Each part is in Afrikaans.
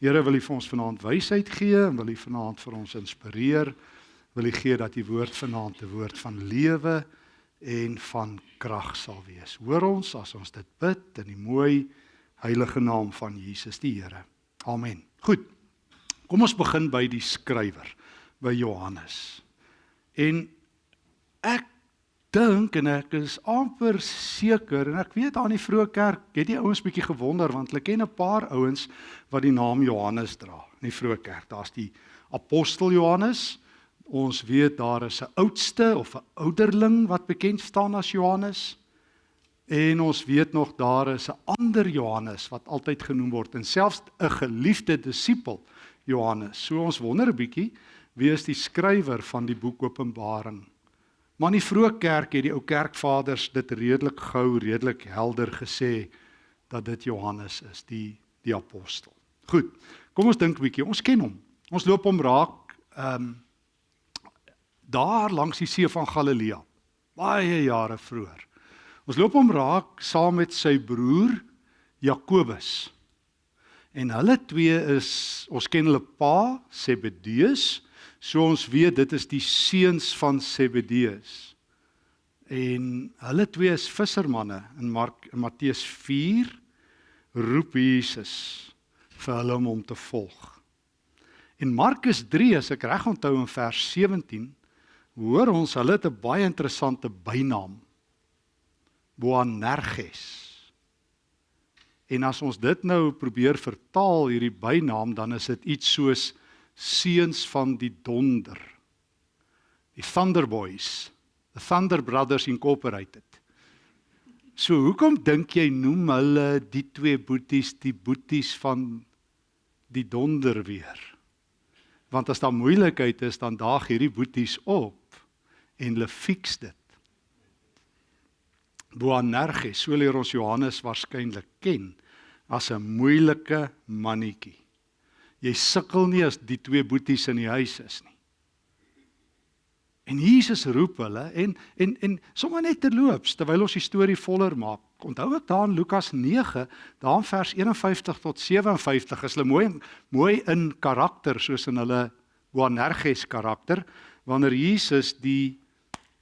Here wil U vir ons vanaand wysheid gee en wil U vanaand vir ons inspireer. Wil U gee dat U woord vanaand 'n woord van lewe en van krag sal wees. Hoor ons as ons dit bid in die mooi heilige naam van Jesus die Here. Amen. Goed. Kom ons begin by die skrywer, by Johannes. En ek dink en ek is amper seker en ek weet aan die vroeë kerk het die ouens bietjie gewonder want hulle ken 'n paar ouens wat die naam Johannes dra in die vroeë kerk. Daar's die apostel Johannes. Ons weet daar is 'n oudste of 'n ouderling wat bekend staan as Johannes. En ons weet nog daar is 'n ander Johannes wat altyd genoem word en selfs 'n geliefde disipel Johannes. So ons wonder 'n bietjie wie is die skrywer van die boek Openbaring? Maar in die vroeë kerk het die ou kerkvaders dit redelik gou, redelik helder gesê dat dit Johannes is, die die apostel. Goed. Kom ons dink 'n bietjie. Ons ken hom. Ons loop hom raak ehm um, daar langs die see van Galilea. Baie jare vroeër. Ons loop hom raak saam met sy broer Jakobus. En hulle twee is ons ken hulle pa Zebedeus So ons weet dit is die seuns van Zebedeus. En hulle twee is vissermanne in Mark in Matteus 4 roep Jesus vir hulle om hom te volg. In Markus 3 as ek reg onthou in vers 17 hoor ons hulle het 'n baie interessante bynaam. Boanerges. En as ons dit nou probeer vertaal hierdie bynaam dan is dit iets soos seuns van die donder. Die Thunder Boys, the Thunder Brothers Incorporated. So hoekom dink jy noem hulle die twee boeties die boeties van die donder weer? Want as daar moeilikheid is, dan daag hierdie boeties op en hulle fix dit. Boanerges, so leer ons Johannes waarskynlik ken as 'n moeilike mannetjie. Jy sukkel nie as die twee boeties in die huis is nie. En Jesus roep hulle en en en sommer net terloops terwyl ons die storie voller maak. Onthou ek daar in Lukas 9, daar in vers 51 tot 57 is hulle mooi mooi in karakter soos in hulle Boanerges karakter wanneer Jesus die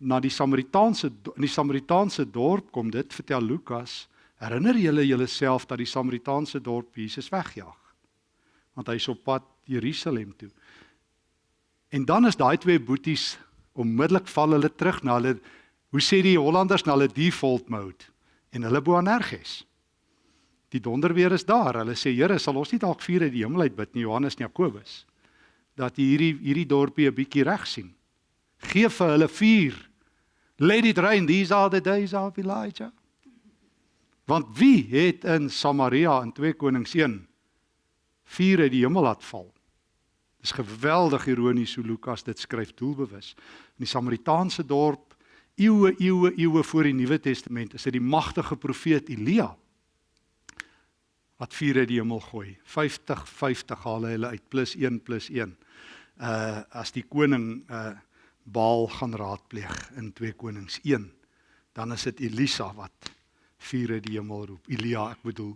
na die Samaritaanse in die Samaritaanse dorp kom dit vertel Lukas herinner julle julleself dat die Samaritaanse dorp Jesus wegjaag want hy's op pad Jerusalem toe. En dan is daai twee boeties onmiddellik val hulle terug na hulle hoe sê die Hollanders na hulle default mode en hulle Boanerges. Die donderweer is daar. Hulle sê Here, sal ons nie dalk uit die hemel uit bid nie, Johannes en Jakobus, dat hierdie hierdie dorpie 'n bietjie reg sien. Geef vir hulle vuur. Let it rain, these are the days of Elijah. Want wie het in Samaria in 2 Konings 1 vuur uit die hemel laat val. Dis geweldig ironies hoe Lukas dit skryf doelbewus. In die Samaritaanse dorp eeue eeue eeue voor die Nuwe Testament is dit die magtige profeet Elia wat vuur uit die hemel gooi. 50 50 haal hulle uit plus 1 plus 1. Uh as die koning uh Baal gaan raadpleeg in 2 Konings 1, dan is dit Elisa wat vuur uit die hemel roep. Elia, ek bedoel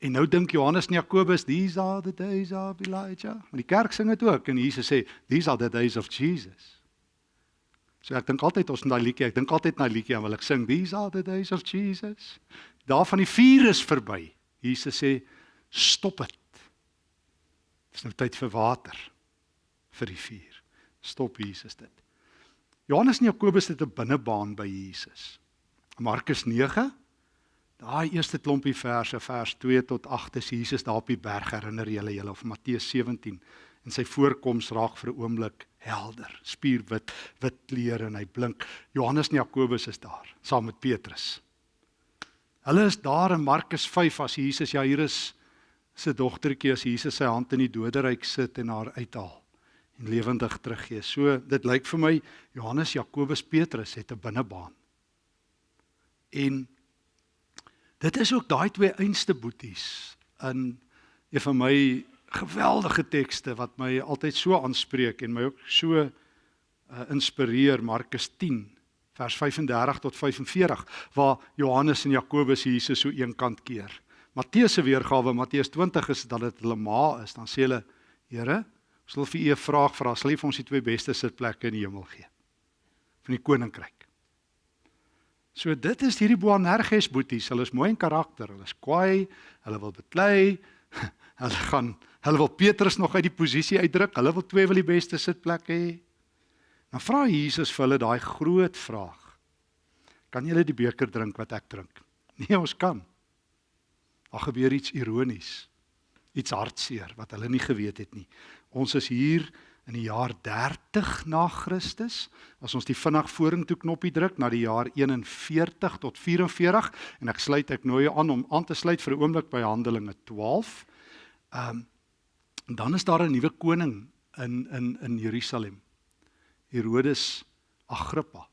En nou dink Johannes en Jakobus, these are the days of Elijah. Maar die kerk sing dit ook en Jesus sê, these are the days of Jesus. So ek dink altyd ons in daai liedjie, ek dink altyd na liedjie en wil ek sing, these are the days of Jesus. Daar van die vuur is verby. Jesus sê, stop dit. Dis nou tyd vir water vir die vuur. Stop Jesus dit. Johannes en Jakobus het 'n binnebaan by Jesus. Markus 9 Daai eerste klompie verse vers 2 tot 8 is Jesus daar op die berg herinner julle julle of Matteus 17 en sy voorkoms raak vir 'n oomblik helder, spierwit, wit klere en hy blink. Johannes en Jakobus is daar saam met Petrus. Hulle is daar in Markus 5 as Jesus ja hier is sy dogtertjie as Jesus sy hand in die doderyk sit en haar uithaal en lewendig teruggee. So dit lyk vir my Johannes, Jakobus, Petrus het 'n binnebaan. En Dit is ook daai twee einste boeties in een van my geweldige tekste wat my altyd so aanspreek en my ook so uh, inspireer Markus 10 vers 35 tot 45 waar Johannes en Jakobus Jesus so eenkant keer. Matteus se weergawe, Matteus 20 is dat dit hulle ma is, dan sê hulle, Here, ons wil vir u 'n vraag vra, sal u vir ons die twee beste sitplekke in die hemel gee van die koninkryk. So dit is hierdie Boanerges boeties, hulle is mooi in karakter, hulle is kwaai, hulle wil beklei, hulle gaan hulle wil Petrus nog uit die posisie uitdruk, hulle wil twee wil die beste sitplekke hê. Dan vra Jesus vir hulle daai groot vraag. Kan julle die beker drink wat ek drink? Nee, ons kan. Daar gebeur iets ironies. Iets hartseer wat hulle nie geweet het nie. Ons is hier in die jaar 30 na Christus. As ons die vinnig vorentoe knoppie druk na die jaar 41 tot 44 en ek sluit ek nooi aan om aan te sluit vir 'n oomblik by Handelinge 12. Ehm um, dan is daar 'n nuwe koning in in in Jerusalem. Herodes Agrippa.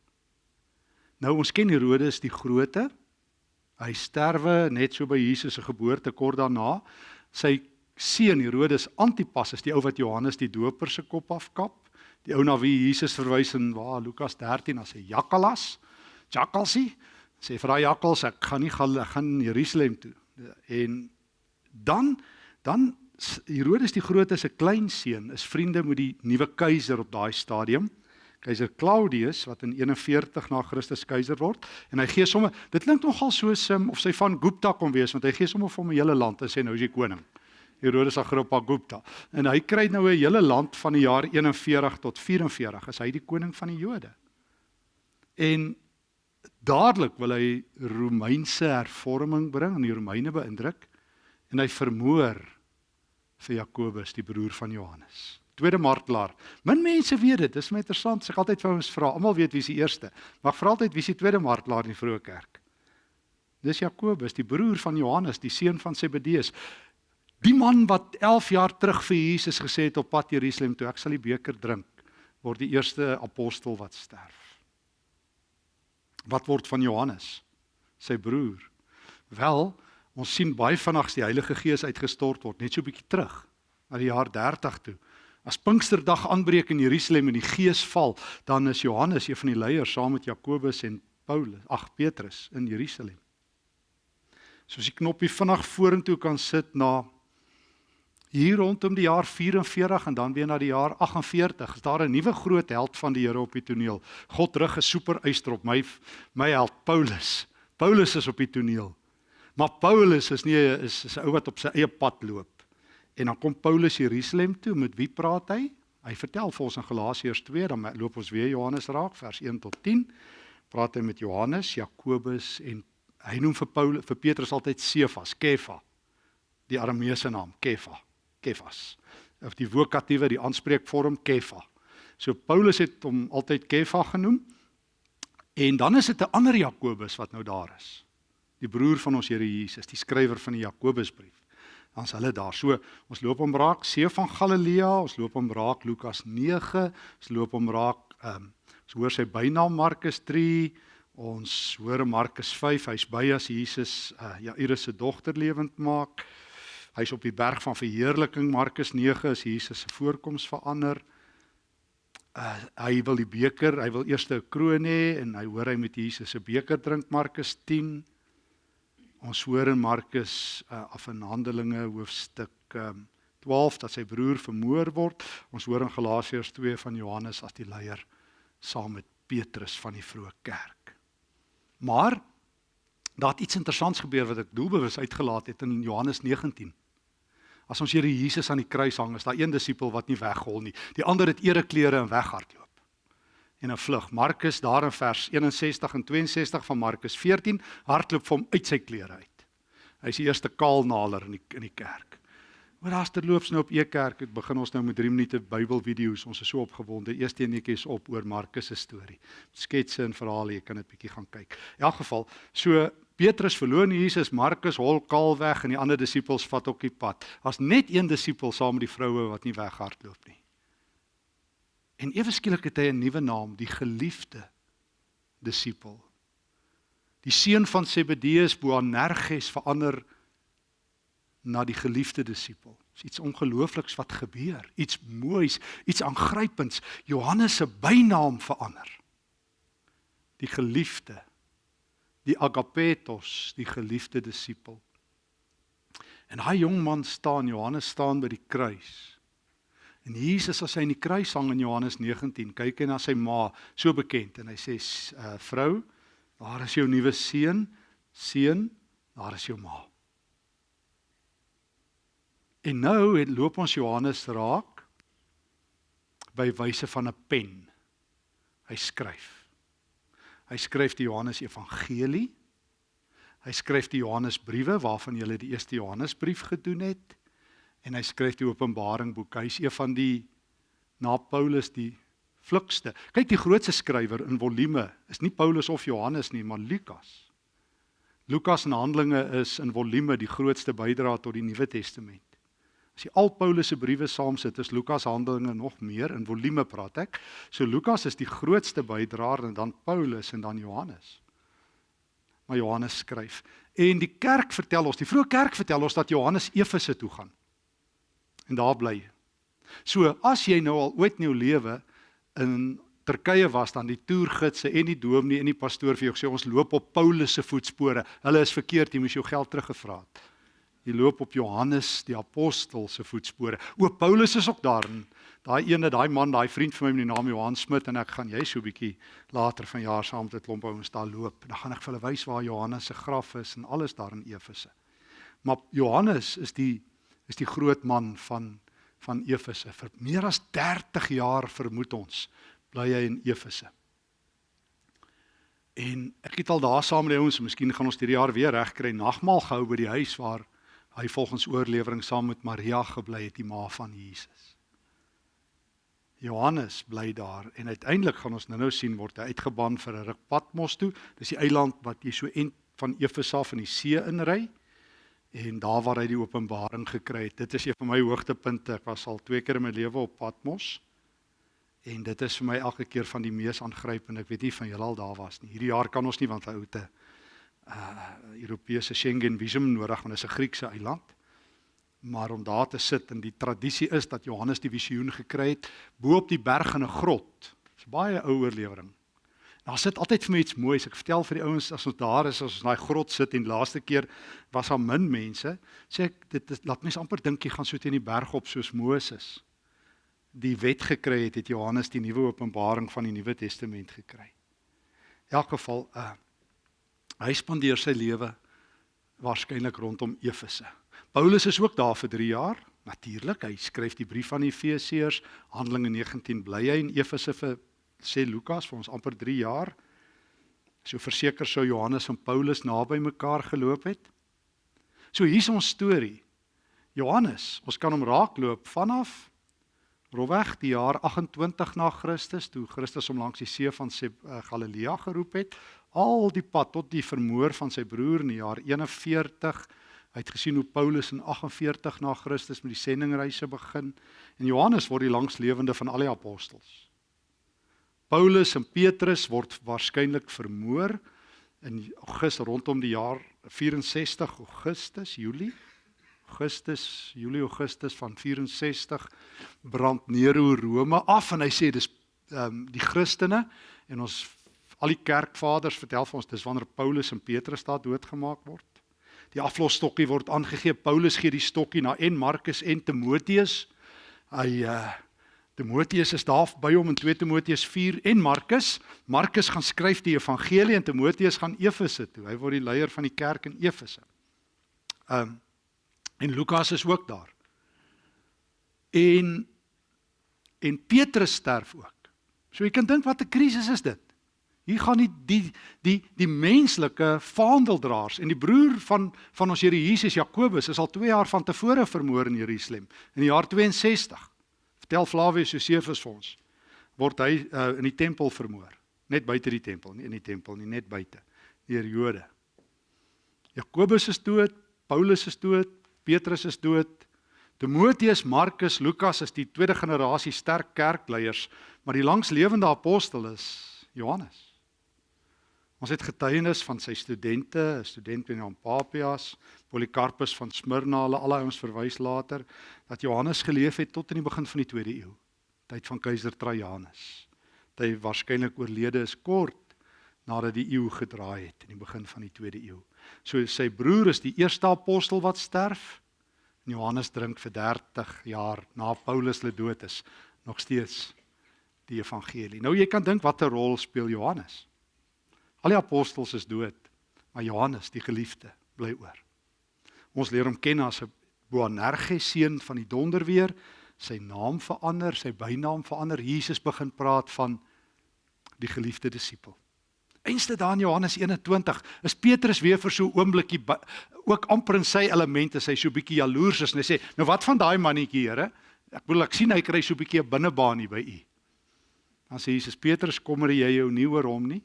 Nou ons ken Herodes die Grote. Hy sterwe net so by Jesus se geboorte kort daarna. Sy seun Herodes Antipas is die ou wat Johannes die Doper se kop afkap. Die ou na wie Jesus verwys in waar Lukas 13 as 'n jakkalas. Jakkalsie sê vir daai jakkals ek gaan nie gaan gaan Jerusalem toe. En dan dan Herodes die Grote se kleinseun is vriende met die nuwe keiser op daai stadium. Keiser Claudius wat in 41 na Christus keiser word en hy gee sommer dit klink nogal soos um, of sy van Gupta kom wees want hy gee sommer vir hom 'n hele land en sê nou is hy koning. Herodes Agrippa Gupta. En hy kry nou 'n hele land van die jaar 41 tot 44 as hy die koning van die Jode. En dadelik wil hy Romeinse hervorming bring en die Romeine beïndruk en hy vermoor vir Jakobus die broer van Johannes. Tweede martelaar. Min mense weet dit. Dis my interessant. Ek altyd vir ons vra. Almal weet wie is die eerste. Maar vra altyd wie is die tweede martelaar in die vroeë kerk? Dis Jakobus, die broer van Johannes, die seun van Zebedeus. Die man wat 11 jaar terug vir Jesus gesê het op pad Jerusalem toe, ek sal die beker drink, word die eerste apostel wat sterf. Wat word van Johannes, sy broer? Wel, ons sien baie vinnig die Heilige Gees uitgestort word, net so 'n bietjie terug na die jaar 30 toe. As Pinksterdag aanbreek in Jerusalem en die Gees val, dan is Johannes een van die leiers saam met Jakobus en Paulus, ag Petrus in Jerusalem. Soos die knoppie vinnig vorentoe kan sit na hier rondom die jaar 44 en dan weer na die jaar 48 is daar 'n nuwe groot held van die Here op die toneel. God rig 'n super eystrop my my held Paulus. Paulus is op die toneel. Maar Paulus is nie is, is 'n ou wat op sy eie pad loop. En dan kom Paulus Jerusalem toe, met wie praat hy? Hy vertel vir ons in Galasiërs 2, dan loop ons weer Johannes raak vers 1 tot 10. Praat hy met Johannes, Jakobus en hy noem vir Paulus vir Petrus altyd Cephas, Kefa. Die Arameese naam, Kefa. Kefas. Of die vokatiewe, die aanspreekvorm Kefa. So Paulus het hom altyd Kefa genoem. En dan is dit 'n ander Jakobus wat nou daar is. Die broer van ons Here Jesus, die skrywer van die Jakobusbrief. Dan's hulle daar. So ons loop hom raak See van Galilea, ons loop hom raak Lukas 9, ons loop hom raak ehm um, ons hoor sy bynaam Markus 3, ons hoor Markus 5, hy's by as Jesus uh, Jairus se dogter lewend maak. Hy's op die berg van verheerliking Markus 9 is Jesus se voorkoms verander. Uh, hy wil die beker, hy wil eers 'n kroon hê en hy hoor hy met Jesus se beker drink Markus 10. Ons hoor in Markus uh, af in Handelinge hoofstuk um, 12 dat sy broer vermoor word. Ons hoor in Galasiërs 2 van Johannes as die leier saam met Petrus van die vroeë kerk. Maar daar het iets interessants gebeur wat ek doelbewus uitgelaat het in Johannes 19. As ons Here Jesus aan die kruis hang, is daar een disipel wat nie weghol nie. Die ander het ereklere en weghardloop. En 'n vlug. Markus daar in vers 61 en 62 van Markus 14 hardloop vir hom uit sy klere uit. Hy is die eerste kaalnaler in die in die kerk. Maar as terloops nou op e-kerk, het begin ons nou met 3 minute Bybelvideo's. Ons is so opgewonde. Eerste enetjies op oor Markus se storie. Sketse en verhale, jy kan dit bietjie gaan kyk. In elk geval, so Petrus verloon Jesus, Markus hol kaal weg en die ander disippels vat ook die pad. Daar's net een disipel saam met die vroue wat nie weghardloop nie. En ewe skielik het hy 'n nuwe naam, die geliefde disipel. Die seun van Zebedeus Boanerges verander na die geliefde disipel. Dis iets ongeloofliks wat gebeur, iets moois, iets aangrypends. Johannes se bynaam verander. Die geliefde die agapetos, die geliefde disipel. En daai jong man staan, Johannes staan by die kruis. En Jesus as hy in die kruis hang in Johannes 19, kyk hy na sy ma, so bekend en hy sê uh, vrou, daar is jou nuwe seun, seun, daar is jou ma. En nou het loop ons Johannes raak by wyse van 'n pen. Hy skryf. Hy skryf die Johannes Evangelie. Hy skryf die Johannesbriewe waarvan jy die eerste Johannesbrief gedoen het en hy skryf die Openbaring boek. Hy is een van die na Paulus die vlugste. Kyk die grootste skrywer in volume is nie Paulus of Johannes nie, maar Lukas. Lukas en Handelinge is in volume die grootste bydra tot die Nuwe Testament. As jy al Paulus se briewe saamsit, is Lukas Handelinge nog meer in volume praat ek. So Lukas is die grootste bydraer en dan Paulus en dan Johannes. Maar Johannes skryf en die kerk vertel ons, die vroeë kerk vertel ons dat Johannes Efese toe gaan. En daar bly. So as jy nou al ooit in jou lewe in Turkye was dan die toergidse en die dominee en die pastoor vir jou sê ons loop op Paulus se voetspore. Hulle is verkeerd, jy moes jou geld teruggevra het. Jy loop op Johannes die apostel se voetspore. O Paulus is ook daar. Daai ene, daai man, daai vriend van my met die naam Johan Smit en ek gaan jy so 'n bietjie later vanjaar saam met 'n klomp ouens daar loop. Dan gaan ek vir hulle wys waar Johannes se graf is en alles daar in Efese. Maar Johannes is die is die groot man van van Efese. Vir meer as 30 jaar vermoed ons bly hy in Efese. En ek het al daar saam met die ouens, miskien gaan ons hierdie jaar weer regkry nagmaal gehou by die huis waar hy volgens oorlewering saam met Maria gebly het, die ma van Jesus. Johannes bly daar en uiteindelik gaan ons nou-nou sien word hy uitgeban vir 'n ruk Patmos toe. Dis die eiland wat jy so en van Efesa af in die see inry en daar waar hy die openbaring gekry het. Dit is een van my hoogtepunte. Ek was al twee keer in my lewe op Patmos. En dit is vir my elke keer van die mees aangrypende. Ek weet nie van julle al daar was nie. Hierdie jaar kan ons nie want hy 'n uh Europese Schengen visum nodig want dit is 'n Griekse eiland. Maar om daar te sit en die tradisie is dat Johannes die visioen gekry het bo op die berg in 'n grot. Dis baie ou oorlewering. Daar sit altyd vir my iets moois. Ek vertel vir die ouens as ons daar is, as ons in daai grot sit en laaste keer was daar min mense, sê ek dit is, laat mense amper dink jy gaan so teen die berg op soos Moses die wet gekry het, het Johannes die nuwe openbaring van die Nuwe Testament gekry. In elk geval, uh Hy spandeer sy lewe waarskynlik rondom Efese. Paulus is ook daar vir 3 jaar. Natuurlik, hy skryf die brief aan Efesiërs, Handelinge 19 bly hy in Efese vir sê Lukas vir ons amper 3 jaar. So verseker sou Johannes en Paulus naby mekaar geloop het. So hier's ons storie. Johannes, ons kan hom raakloop vanaf roweg die jaar 28 na Christus toe Christus hom langs die see van uh, Galilea geroep het al die pad tot die vermoor van sy broer in die jaar 41. Hy het gesien hoe Paulus in 48 na Christus met die sendingreise begin en Johannes word die langslewende van al die apostels. Paulus en Petrus word waarskynlik vermoor in Augustus rondom die jaar 64 Augustus, Julie. Augustus, Julie Augustus van 64 brand Nero Rome af en hy sê dis ehm um, die Christene en ons Al die kerkvaders vertel vir ons dis wanneer Paulus en Petrus daar doodgemaak word. Die aflosstokkie word aangegee. Paulus gee die stokkie na en Markus en Timoteus. Hy uh Timoteus is daar by hom in 2 Timoteus 4 en Markus. Markus gaan skryf die evangelie en Timoteus gaan Efese toe. Hy word die leier van die kerk in Efese. Um en Lukas is ook daar. En en Petrus sterf ook. So jy kan dink wat 'n krisis is dit. Hier gaan die die die die menslike vaandeldraers en die broer van van ons Here Jesus Jakobus is al 2 jaar van tevore vermoor in Jerusalem in die jaar 62. Vertel Flavius Josephus vir ons. Word hy uh, in die tempel vermoor, net buite die tempel, nie in die tempel nie, net buite deur Jode. Jakobus is dood, Paulus is dood, Petrus is dood. Timoteus, Markus, Lukas is die tweede generasie sterk kerkleiers, maar die langslewende apostel is Johannes. Ons het getuienis van sy studente, 'n student in Papias, Polycarpus van Smyrna, hulle al ons verwys later dat Johannes geleef het tot in die begin van die 2de eeu, tyd van keiser Trajanus. Hy waarskynlik oorlede is kort nadat die eeu gedraai het in die begin van die 2de eeu. So sy broer is die eerste apostel wat sterf En Johannes drink vir 30 jaar na Paulus se dood is nog steeds die evangelie. Nou jy kan dink watter rol speel Johannes? Al die apostels is dood, maar Johannes, die geliefde, bly oor. Ons leer hom ken as 'n Boanerges seun van die donderweer, sy naam verander, sy bynaam verander. Jesus begin praat van die geliefde disipel. Einste daar in Johannes 21 is Petrus weer vir so 'n oombliekie ook amper in sy elemente, sy so bietjie jaloers is en hy sê, "Nou wat van daai mannetjie, Here? Ek wil ek sien hy kry so bietjie 'n binnebaan hier by u." Dan sê Jesus, "Petrus, kommer jy jou nie oor hom nie?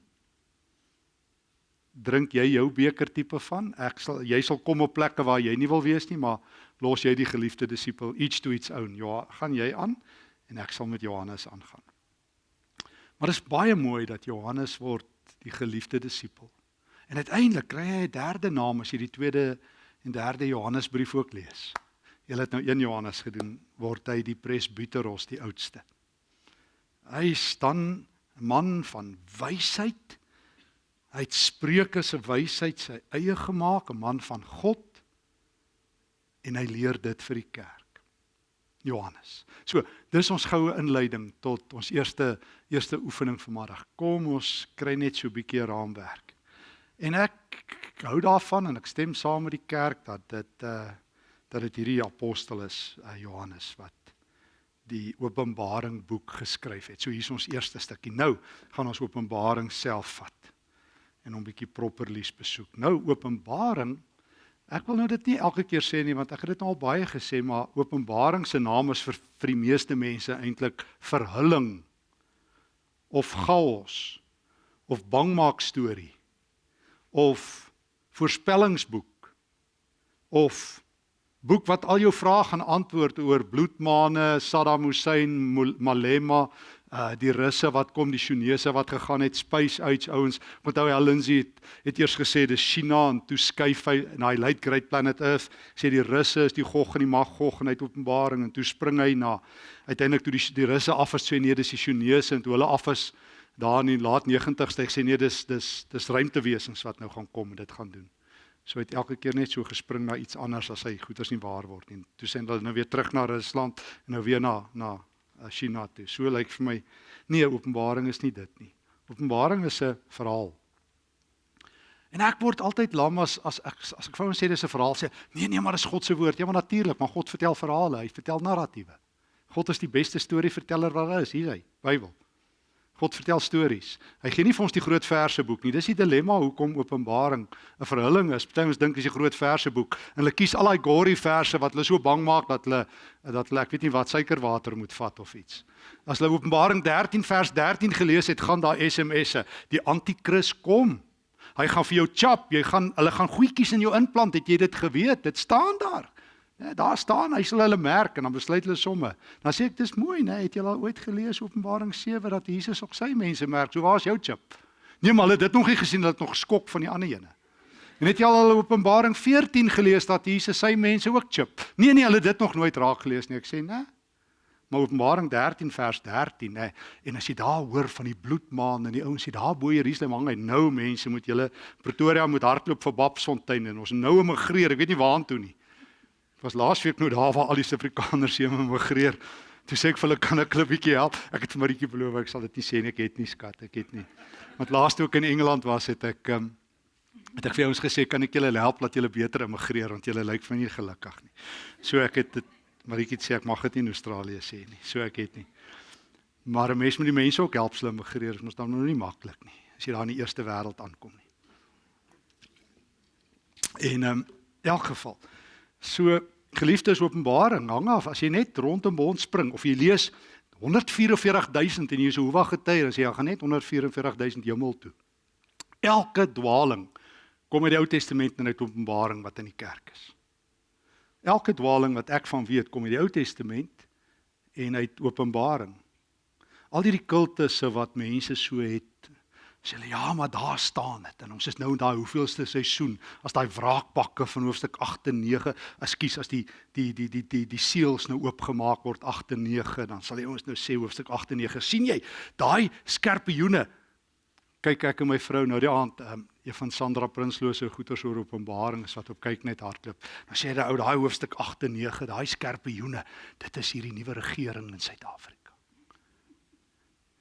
Drink jy jou beker tipe van? Ek sal jy sal kom op plekke waar jy nie wil wees nie, maar los jy die geliefde disipel each to its own. Ja, gaan jy aan en ek sal met Johannes aangaan." Maar dit is baie mooi dat Johannes word die geliefde disipel. En uiteindelik kry hy 'n derde naam as jy die tweede en derde Johannesbrief ook lees. Jy het nou 1 Johannes gedoen, word hy die presbyteros, die oudste. Hy staan 'n man van wysheid. Hy het spreuke se wysheid sy eie gemaak, 'n man van God. En hy leer dit vir die kerk. Johannes. So, dis ons goue inleiding tot ons eerste eerste oefening vanmiddag. Kom ons kry net so 'n bietjie raamwerk. En ek, hou daarvan en ek stem saam met die kerk dat dit uh dat dit hierdie apostel is, uh, Johannes wat die Openbaring boek geskryf het. So hier is ons eerste stukkie. Nou gaan ons Openbaring self vat en hom bietjie properlies besoek. Nou Openbaring Ek wil nou dit nie elke keer sê nie want ek het dit al baie gesê maar Openbaring se naam is vir vir die meeste mense eintlik verhulling of chaos of bangmaak storie of voorspellingsboek of boek wat al jou vrae gaan antwoord oor bloedmane, Saddam Hussein, Malema, uh die russe wat kom, die Chinese wat gegaan het, space age ouens. Onthou hy Lindsay het, het eers gesê dis China en toe skuif hy na die light great planet Earth. Sê die russe is die Gog en die Magog en hy het Openbaring en toe spring hy na uiteindelik toe die die russe af is sê nee dis die Chinese en toe hulle af is daar in die laat 90's sê nee dis dis dis ruimtewesens wat nou gaan kom en dit gaan doen. So het elke keer net so gespring na iets anders as hy goeders nie waar word nie. Toe sê hulle nou weer terug na Rusland en nou weer na na China toe. So lyk vir my nee, Openbaring is nie dit nie. Openbaring is 'n verhaal. En ek word altyd lam as as ek as ek hom sê dis 'n verhaal sê nee nee maar dis God se woord. Ja maar natuurlik, maar God vertel verhale, hy vertel narratiewe. God is die beste storieverteller wat daar is, hier hy, Bybel. God vertel stories. Hy gee nie vir ons die groot verse boek nie. Dis die dilemma hoekom Openbaring 'n verhulling is. Party ons dink dis die groot verse boek en hulle kies al daai gory verse wat hulle so bang maak dat hulle dat hulle ek weet nie wat suikerwater moet vat of iets. As hulle Openbaring 13 vers 13 gelees het, gaan daar SMS'e. Die anti-kris kom. Hy gaan vir jou chap, jy gaan hulle gaan goedjies in jou implant. Het jy dit geweet? Dit staan daar. Ja, daar staan, hy sal hulle merk en dan besluit hulle somme. Dan sê ek dis mooi, né? Het jy al ooit gelees Openbaring 7 dat Jesus ook sy mense merk? So waar's jou chip? Nee, maar hulle het dit nog nie gesien dat dit nog skok van die ander ene. En het jy al Openbaring 14 gelees dat Jesus sy mense ook chip? Nee nee, hulle het dit nog nooit raak gelees nie. Ek sê, né? Maar Openbaring 13 vers 13, né? En as jy daar hoor van die bloedmaan en die ouens sê daar bo Jerusalem hang hy nou mense moet julle Pretoria moet hardloop vir Babsfontein en ons nou immigreer. Ek weet nie waartoe nie. Was laasweek nou daar waar al die Suid-Afrikaners hier immigreer. Toe sê ek vir hulle kan ek 'n bietjie help. Ek het vir Maritjie beloof ek sal dit nie sê nie, ek het nie skat, ek het nie. Want laaste ook in Engeland was het ek um, het ek vir ons gesê kan ek julle help dat julle beter immigreer want julle lyk my nie gelukkig nie. So ek het dit Maritjie sê ek mag dit nie in Australië sê nie. So ek het nie. Maar 'n mens moet die mense ook help slim immigreer, dit is dan nou nie maklik nie as jy daar in die eerste wêreld aankom nie. En um, in elk geval So geliefdes Openbaring hang af as jy net rondom ons spring of jy lees 144000 en jy sê hoe wag gety as jy gaan net 144000 hemel toe. Elke dwaling kom uit die Ou Testament en uit Openbaring wat in die kerk is. Elke dwaling wat ek van weet kom uit die Ou Testament en uit Openbaring. Al hierdie kultusse wat mense so het sê hulle ja, maar daar staan dit. En ons is nou in daai hoeveelste seisoen as daai wraakpakke van hoofstuk 8 en 9, ekskuus, as die die die die die die seels nou oopgemaak word 8 en 9, dan sal die ouens nou sê hoofstuk 8 en 9, sien jy, daai skerpioene kyk ek en my vrou nou die aand um, een van Sandra Prinsloo se goeters oor Openbaring wat op kyk net hardloop. Dan sê hy ou daai hoofstuk 8 en 9, daai skerpe joene, dit is hierdie nuwe regering in Suid-Afrika.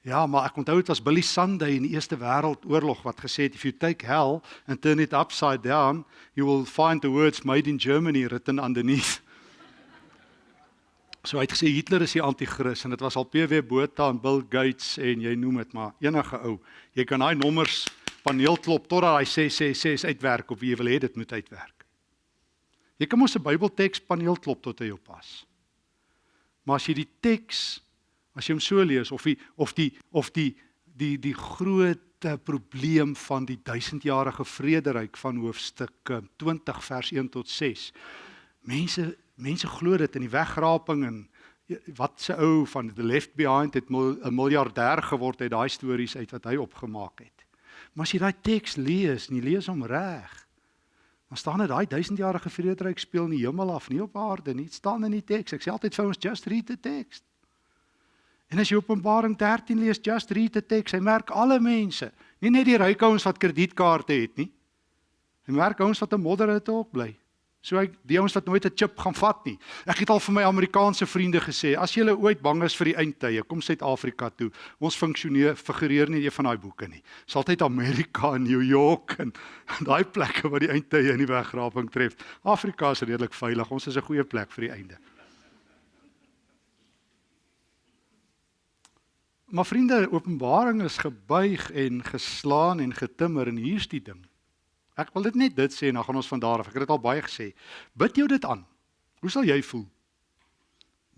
Ja, maar ek onthou dit was Billy Sunday in die Eerste Wêreldoorlog wat gesê het if you take hell and turn it upside down, you will find the words made in Germany written underneath. So hy het gesê Hitler is die anti-kris en dit was al PW Botha en Bill Gates en jy noem dit maar enige ou. Jy kan daai nommers paneel klop totdat hy sê sê sê is uitwerk of wie wil hê dit moet uitwerk. Jy kan mos 'n Bybelteks paneel klop tot hy op pas. Maar as jy die teks as jy hom so lees of die of die of die die die groot probleem van die duisendjarige vrederyk van hoofstuk 20 vers 1 tot 6. Mense mense glo dit in die wegraping en wat se ou van the left behind het 'n miljardêr geword uit daai stories uit wat hy opgemaak het. Maar as jy daai teks lees, nie lees hom reg. Dan staan dit daai duisendjarige vrederyk speel in die hemel af, nie op aarde nie. Dit staan in die teks. Ek sê altyd vir ons just read the text. En as jy Openbaring 13 lees, just read the text. Hy merk alle mense, nie net die ryk ouens wat kredietkaarte het nie. Hy merk ouens wat 'n modderite ook bly. So ek die ouens wat nooit 'n chip gaan vat nie. Ek het al vir my Amerikaanse vriende gesê, as jy ooit bang is vir die eindtye, kom Suid-Afrika toe. Ons funksioneer figureer nie een van daai boeke nie. Dis altyd Amerika en New York en daai plekke waar die eindtye in die wegraping tref. Afrika is redelik veilig. Ons is 'n goeie plek vir die einde. Maar vriende, Openbaring is gebuig en geslaan en getimmer en hier's die ding. Ek wil dit net dit sê en dan gaan ons van daar af. Ek het dit al baie gesê. Bid jou dit aan. Hoe sal jy voel?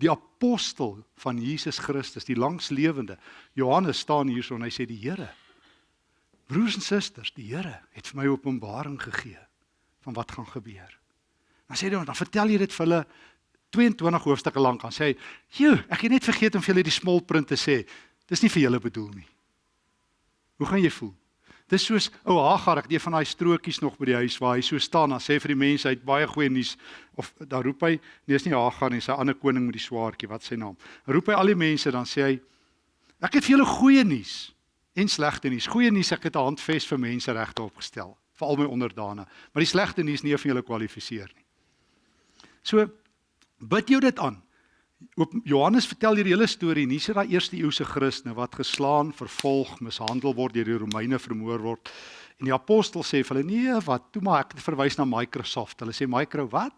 Die apostel van Jesus Christus, die langslewende Johannes staan hierso en hy sê die Here Broers en susters, die Here het vir my openbaring gegee van wat gaan gebeur. Dan sê hy dan vertel jy dit vir hulle 22 hoofstukke lank aan sê hy, "Joe, ek het net vergeet om vir julle die small print te sê. Dis nie vir julle bedoel nie." Hoe gaan jy voel? Dis soos ou Hagar, ek het een van daai strokies nog by die huis waar hy so staan en sê vir die mense hy het baie goeie nuus of daar roep hy, nee is nie Hagar nie, sy ander koning met die swaardjie, wat sy naam. Roep hy al die mense dan sê hy ek het vir julle goeie nuus en slegte nuus. Goeie nuus ek het 'n handves vir mense regte opgestel vir al my onderdane, maar die slegte nuus nie vir julle kwalifiseer nie. So bid jou dit aan. Johannes vertel hier die hele storie, nie sit daai eerste eeuse Christene wat geslaan, vervolg, mishandel word deur die Romeine vermoor word. En die apostel sê vir hulle: "Nee, wat? Toe maar ek verwys na Microsoft." Hulle sê: "Micro wat?"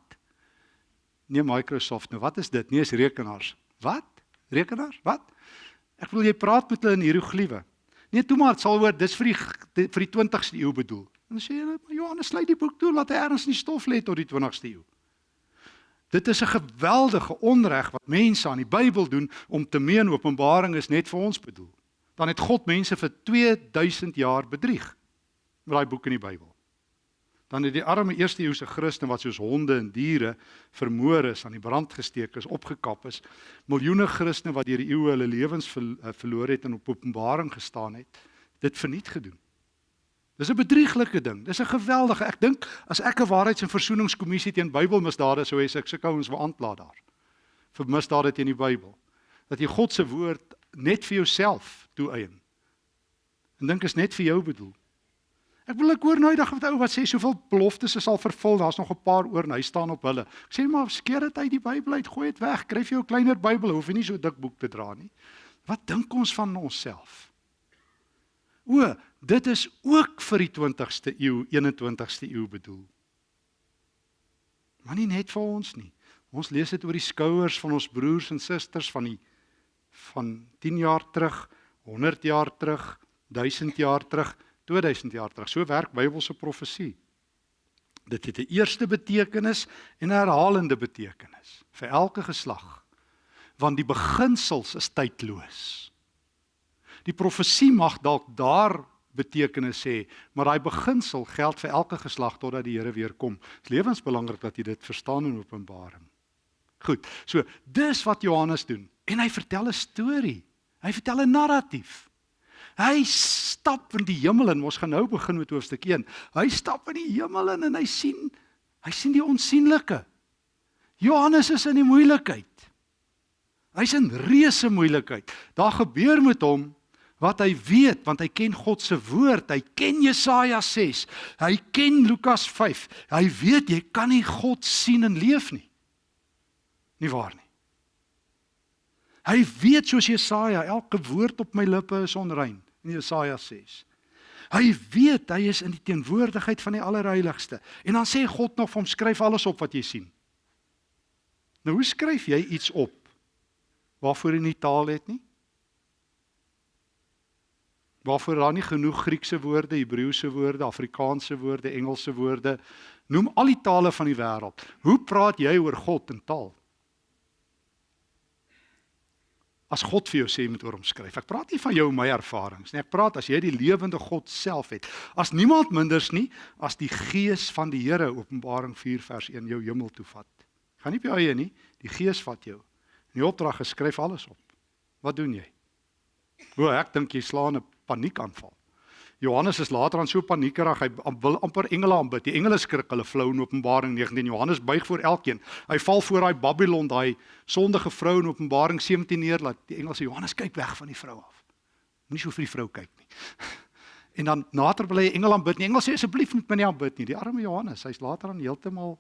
Nee, Microsoft. Nou wat is dit? Nee, is rekenaars. Wat? Rekenaars? Wat? Ek wil jy praat met hulle in hieroglife. Nee, toe maar, dit sal hoor, dis vir die vir die 20ste eeu bedoel. En sê hulle: "Johannes, sluit die boek toe, laat hy ergens in die stof lê tot die 20ste eeu." Dit is 'n geweldige onreg wat mense aan die Bybel doen om te meen Openbaring is net vir ons bedoel. Dan het God mense vir 2000 jaar bedrieg met daai boek in die Bybel. Dan het die arme eerste eeuse Christene wat soos honde en diere vermoor is, aan die brand gesteek is, opgekap is, miljoene Christene wat deur die eeue hulle lewens eh, verloor het en op Openbaring gestaan het, dit verniet gedoen. Dis 'n bedrieglike ding. Dis 'n geweldige. Ek dink as ek 'n waarheids- en versoeningskommissie teen Bybelmisdade sou hê, ek sou ouens wou aankla daar. Vir misdade teen die Bybel. Dat jy God se woord net vir jouself toeëien. En dink is net vir jou bedoel. Ek wil ek hoor nou eendag wat ou wat sê soveel beloftes is al vervul, daar's nog 'n paar oor en hy staan op hulle. Ek sê maar skeer dit uit die Bybel uit, gooi dit weg, kry vir jou 'n kleiner Bybel, hoef jy nie so dik boek te dra nie. Wat dink ons van onsself? O, dit is ook vir die 20ste eeu, 21ste eeu bedoel. Maar nie net vir ons nie. Ons lees dit oor die skouers van ons broers en susters van die van 10 jaar terug, 100 jaar terug, 1000 jaar terug, 2000 jaar terug. So werk Bybelse profesie. Dit het 'n eerste betekenis en 'n herhalende betekenis vir elke geslag. Want die beginsels is tydloos. Die profesie mag dalk daar betekenis sê, maar daai beginsel geld vir elke geslag totdat die Here weer kom. Dit is lewensbelangrik dat jy dit verstaan in Openbaring. Goed. So, dis wat Johannes doen. En hy vertel 'n storie. Hy vertel 'n narratief. Hy stap in die hemel en ons gaan nou begin met hoofstuk 1. Hy stap in die hemel in en hy sien hy sien die onsigbare. Johannes is in die moeilikheid. Hy's in reuse moeilikheid. Daar gebeur met hom wat hy weet want hy ken God se woord, hy ken Jesaja 6, hy ken Lukas 5. Hy weet jy kan nie God sien en leef nie. Nie waar nie. Hy weet soos Jesaja, elke woord op my lippe is onrein in Jesaja 6. Hy weet hy is in die teenwoordigheid van die Allerheiligste. En dan sê God nog vir hom skryf alles op wat jy sien. Nou hoe skryf jy iets op waarvoor jy nie taal het nie? Waarvoor daar nie genoeg Griekse woorde, Hebreëse woorde, Afrikaanse woorde, Engelse woorde, noem al die tale van die wêreld. Hoe praat jy oor God in taal? As God vir jou sê moet oor hom skryf. Ek praat nie van jou en my ervarings nie. Ek praat as jy die lewende God self het. As niemand minders nie as die gees van die Here Openbaring 4 vers 1 jou hemel toe vat. Gaan nie op jou eie nie, die gees vat jou. In die opdrag geskryf alles op. Wat doen jy? O, ek dink jy slaan 'n paniekaanval. Johannes is later aan so paniekerig, hy wil amper engele aanbid. Die engele skrik hulle flou in Openbaring 19. Johannes buig voor elkeen. Hy val voor daai Babylon, daai sondige vrou in Openbaring 17 neer laat die engele sê Johannes kyk weg van die vrou af. Moenie so vir die vrou kyk nie. En dan nader wil hy engele aanbid. Die engele sê asseblief moet my nie aanbid nie. Die arme Johannes, hy's later aan heeltemal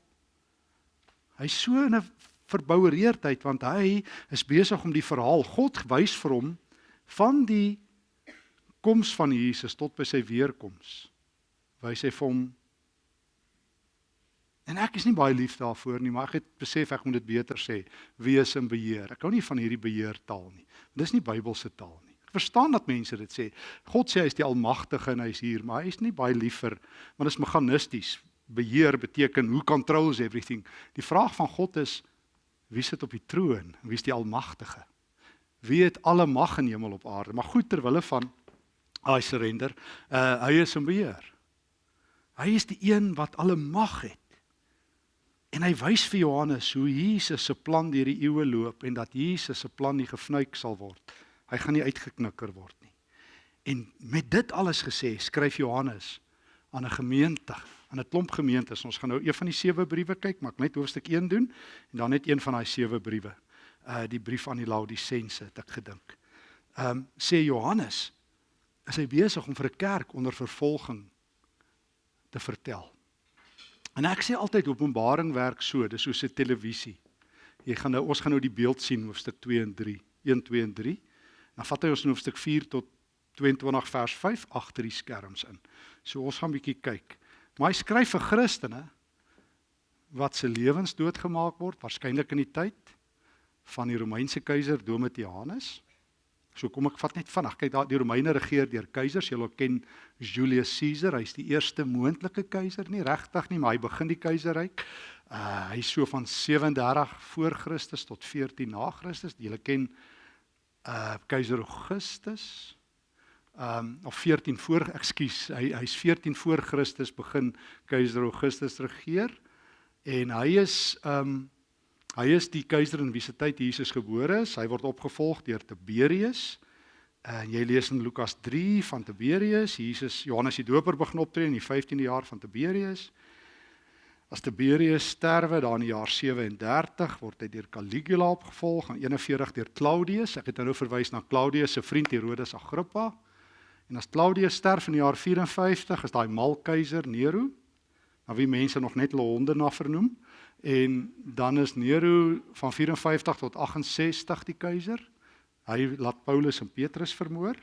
hy's so in 'n verboureerdheid want hy is besig om die verhaal God wys vir hom van die koms van Jesus tot by sy weerkoms wys hy vir hom en ek is nie baie lief daarvoor nie maar ek het besef ek moet dit beter sê wees in beheer. Ek hou nie van hierdie beheertaal nie dis nie Bybelse taal nie. Ek verstaan dat mense dit sê. God sê hy is die almagtige en hy is hier maar hy is nie baie liever want dit is meganisties. Beheer beteken who controls everything. Die vraag van God is wie sit op die troon? Wie is die almagtige? Wie het alle mag in hemel op aarde? Maar goed terwille van I surrender. Uh hy is in beheer. Hy is die een wat alle mag het. En hy wys vir Johannes hoe Jesus se plan deur die eeue loop en dat Jesus se plan nie gefnuik sal word. Hy gaan nie uitgeknikker word nie. En met dit alles gesê, skryf Johannes aan 'n gemeente, aan 'n klomp gemeentes. Ons gaan nou een van die sewe briewe kyk, maar ek net hoofstuk 1 doen en dan net een van daai sewe briewe. Uh die brief aan die Laodisense het ek gedink. Ehm um, sê Johannes is hy besig om vir 'n kerk onder vervolging te vertel. En ek sê altyd Openbaring werk so, dis soos 'n televisie. Jy gaan nou ons gaan nou die beeld sien hoofstuk 2 en 3, 1 2 en 3. Dan vat hy ons in hoofstuk 4 tot 22 vers 5 agter die skerms in. So ons gaan 'n bietjie kyk. Maar hy skryf vir Christene wat se lewens doodgemaak word, waarskynlik in die tyd van die Romeinse keiser Domitianus. So kom ek vat net vinnig. Kyk daar die Romeine regeer deur keisers. Julle ken Julius Caesar. Hy's die eerste moontlike keiser nie regtig nie, maar hy begin die keiserryk. Uh hy's so van 37 voor Christus tot 14 na Christus. Julle ken uh keiser Augustus. Um of 14 voor, ekskuus, hy hy's 14 voor Christus begin keiser Augustus regeer en hy is um Hy is die keiser in wie se tyd Jesus gebore is. Hy word opgevolg deur Tiberius. En jy lees in Lukas 3 van Tiberius, Jesus Johannes die Doper begin optree in die 15de jaar van Tiberius. As Tiberius sterwe daar in die jaar 37 word hy deur Caligula opgevolg en 41 deur Claudius. Ek het nou verwys na Claudius se vriend Herodes Agrippa. En as Claudius sterf in die jaar 54 is daai mal keiser Nero, na wie mense nog net hulle honde na vernoem. En dan is Nero van 54 tot 68 die keiser. Hy laat Paulus en Petrus vermoor.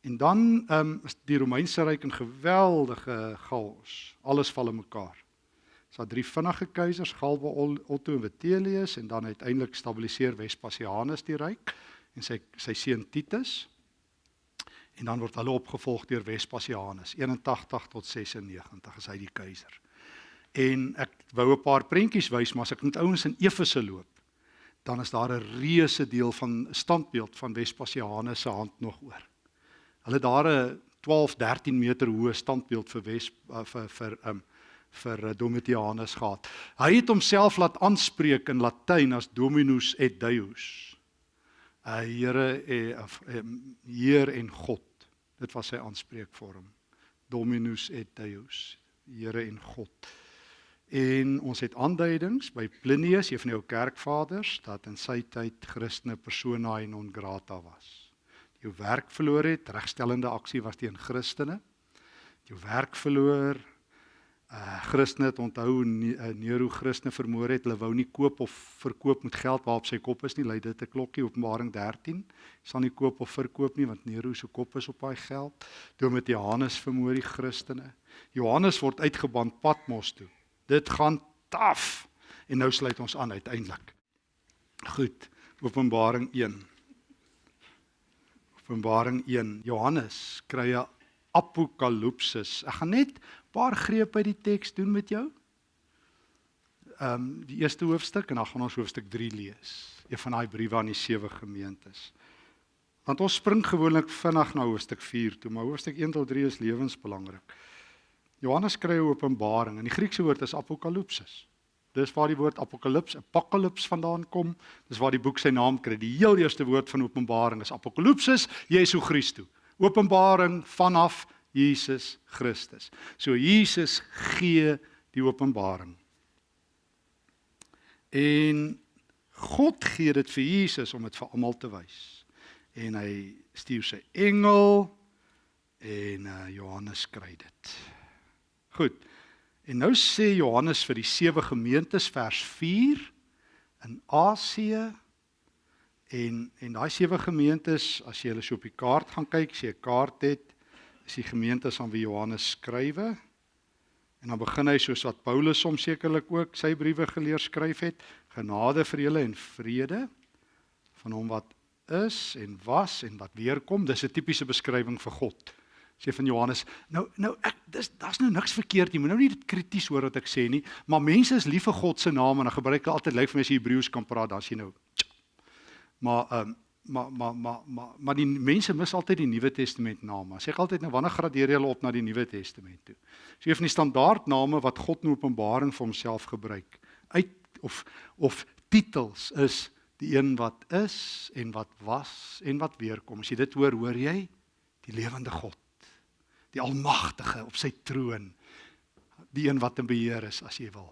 En dan ehm um, is die Romeinse ryk in geweldige chaos. Alles val in mekaar. Dit's so drie vinnige keisers, Galba, Otto en Vitellius en dan uiteindelik stabiliseer Vespasianus die ryk en sy sy seun Titus. En dan word hulle opgevolg deur Vespasianus 81 tot 96 is hy die keiser. En ek wou 'n paar prentjies wys, maar as ek met ouens in Efese loop, dan is daar 'n reuse deel van standbeeld van Vespasianus se hand nog oor. Hulle daar 'n 12, 13 meter hoë standbeeld vir Wes uh, vir vir um vir uh, Domitianus gehad. Hy het homself laat aanspreek in Latyn as Dominus et Deus. 'n uh, Here eh, of um, Heer en God. Dit was sy aanspreekvorm. Dominus et Deus. Here en God. En ons het aanduidings by Plinius, een van die ou kerkvaders, dat in sy tyd Christene persona non grata was. jou werk verloor het, regstellende aksie was teen Christene. Jou werk verloor. Uh Christene het onthou uh, Nero Christene vermoor het. Hulle wou nie koop of verkoop met geld waarop sy kop is nie. Lei dit 'n klokkie Openbaring 13. Sal nie koop of verkoop nie want Nero se kop is op daai geld. Johannes vermoor die Christene. Johannes word uitgeban Patmos toe. Dit gaan taaf. En nou sluit ons aan uiteindelik. Goed. Openbaring 1. Openbaring 1. Johannes kry 'n apokalipsis. Ek gaan net 'n paar grepe uit die teks doen met jou. Ehm um, die eerste hoofstuk en dan gaan ons hoofstuk 3 lees. Een van daai briewe aan die sewe gemeentes. Want ons spring gewoonlik vinnig na hoofstuk 4 toe, maar hoofstuk 1 tot 3 is lewensbelangrik. Johannes kry 'n openbaring en die Griekse woord is apokalipsis. Dis waar die woord apokalips, apokalips vandaan kom. Dis waar die boek sy naam kry. Die heel eerste woord van Openbaring is apokalipsis, Jesu Christus. Openbaring vanaf Jesus Christus. So Jesus gee die openbaring. En God gee dit vir Jesus om dit vir almal te wys. En hy stuur sy engel en uh, Johannes kry dit. Goed. En nou sê Johannes vir die sewe gemeentes vers 4 in Asië en en daai sewe gemeentes as jy hulle so op die kaart gaan kyk, as jy 'n kaart het, is die gemeentes aan wie Johannes skrywe. En dan begin hy soos wat Paulus hom sekerlik ook sy briewe geleer skryf het, genade vir julle en vrede van hom wat is en was en wat weer kom. Dis 'n tipiese beskrywing vir God sê van Johannes. Nou nou ek dis daar's nou niks verkeerd nie. Moet nou nie dit krities hoor wat ek sê nie, maar mense is lief vir God se naam en dan gebruik hulle altyd lyk vir my as jy Hebreëus kan praat, dan sien nou. Maar ehm um, maar maar maar maar maar die mense mis altyd die Nuwe Testament name. Sê ek altyd nou wanneer gradeer jy hulle op na die Nuwe Testament toe? So het van die standaard name wat God in Openbaring vir homself gebruik. Uit of of titels is die een wat is en wat was en wat weer kom. As jy dit hoor, hoor jy die lewende God die almagtige op sy troon die een wat in beheer is as jy wil.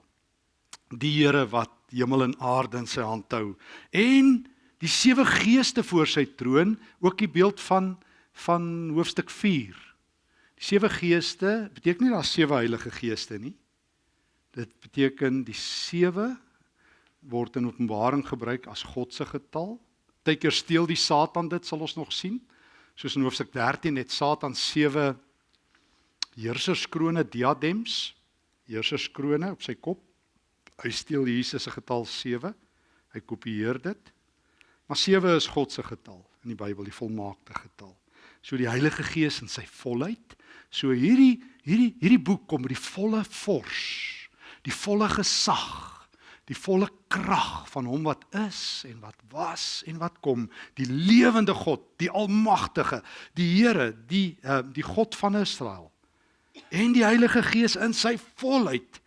Die Here wat hemel en aarde in sy hand hou en die sewe geeste voor sy troon ook die beeld van van hoofstuk 4 die sewe geeste beteken nie daar's sewe heilige geeste nie. Dit beteken die sewe word in openbaring gebruik as God se getal partykeer steel die satan dit sal ons nog sien. Soos in hoofstuk 13 het satan sewe heerserskrone diadems, heerserskrone op sy kop. Hy steel Jesus se getal 7. Hy kopieer dit. Maar 7 is God se getal in die Bybel, die volmaakte getal. So die Heilige Gees in sy volheid. So hierdie hierdie hierdie boek kom met die volle vors, die volle gesag die volle krag van hom wat is en wat was en wat kom die lewende God die almagtige die Here die uh, die God van Israel en die Heilige Gees in sy volheid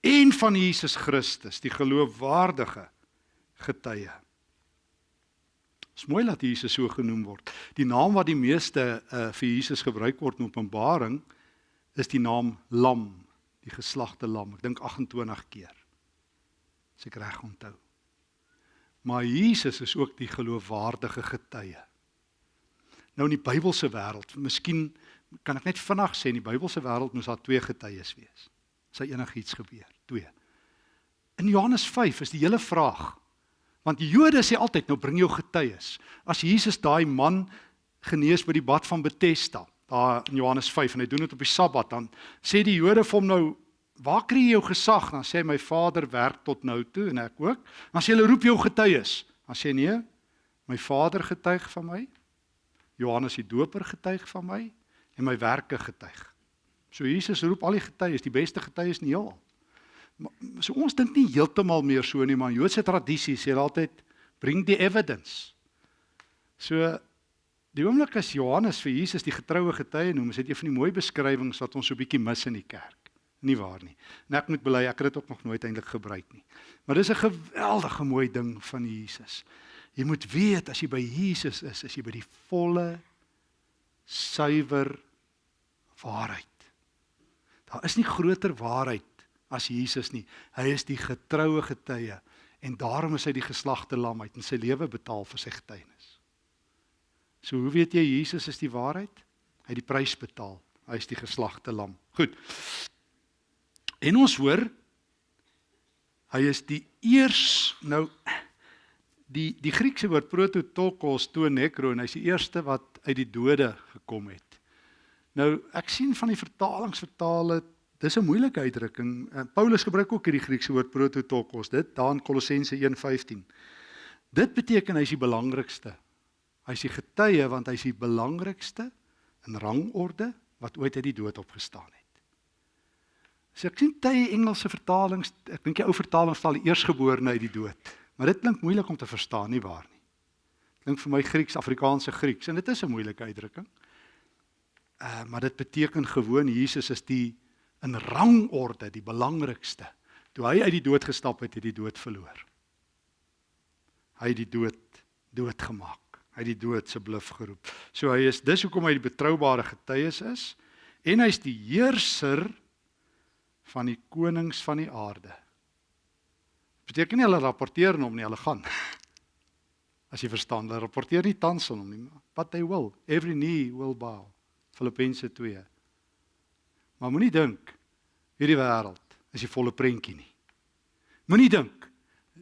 en van Jesus Christus, die geloofwaardige getuie. Dit is mooi dat Jesus so genoem word. Die naam wat die meeste uh, vir Jesus gebruik word in Openbaring is die naam Lam, die geslagte lam. Ek dink 28 keer. As ek reg onthou. Maar Jesus is ook die geloofwaardige getuie. Nou in die Bybelse wêreld, miskien kan ek net vinnig sê in die Bybelse wêreld moes daar twee getuies wees. Sy enigiets gebeur, twee. In Johannes 5 is die hele vraag. Want die Jode sê altyd nou bring jou getuies. As Jesus daai man genees by die bad van Betesda, daar in Johannes 5 en hy doen dit op die Sabbat, dan sê die Jode vir hom nou Waar kry jy jou gesag? Dan sê my Vader werk tot nou toe en ek ook. Dan sê hulle roep jou getuies. Dan sê nee, my Vader getuig van my. Johannes die Doper getuig van my en my werke getuig. So Jesus roep al die getuies, die beste getuies in die heelal. So ons dink nie heeltemal meer so nie, maar Joodse tradisie sê altyd bring die evidence. So die oomblik as Johannes vir Jesus die getroue getuie noem, is dit een van die mooi beskrywings wat ons so bietjie mis in die kerk. Nie waar nie. En ek moet bely ek het dit ook nog nooit eintlik gebruik nie. Maar dis 'n geweldige mooi ding van Jesus. Jy moet weet as jy by Jesus is, is jy by die volle suiwer waarheid. Daar is nie groter waarheid as Jesus nie. Hy is die getroue getuie en daarom is hy die geslagte lam uit en sy lewe betaal vir sy getuienis. So hoe weet jy Jesus is die waarheid? Hy het die prys betaal. Hy is die geslagte lam. Goed. En ons hoor hy is die eers nou die die Griekse woord prototokos to nekro en hy's die eerste wat uit die dode gekom het. Nou ek sien van die vertalings vertaal dit dis 'n moeilike uitdrukking. Uh, Paulus gebruik ook hierdie Griekse woord prototokos, dit daar in Kolossense 1:15. Dit beteken hy's die belangrikste. Hy's die getuie want hy's die belangrikste in rangorde wat ooit uit die dood opgestaan het. So ek sien baie Engelse vertalings, ek dink die ou vertaling stel die eersgeborene uit die dood. Maar dit klink moeilik om te verstaan nie waar nie. Klink vir my Grieks, Afrikaanse Grieks en dit is 'n moeilike uitdrukking. Uh maar dit beteken gewoon Jesus is die in rangorde die belangrikste. Toe hy uit die dood gestap het, het hy die dood verloor. Hy het die dood doodgemaak. Hy het die dood se bluf geroep. So hy is dis hoekom hy die betroubare getuies is en hy's die heerser van die konings van die aarde. Beteken nie hulle rapporteer hom nie, hulle gaan. As jy verstaan, hulle rapporteer nie tans aan hom nie, but they will. Every knee will bow. Filippense 2. Maar moenie dink hierdie wêreld is die volle prentjie nie. Moenie dink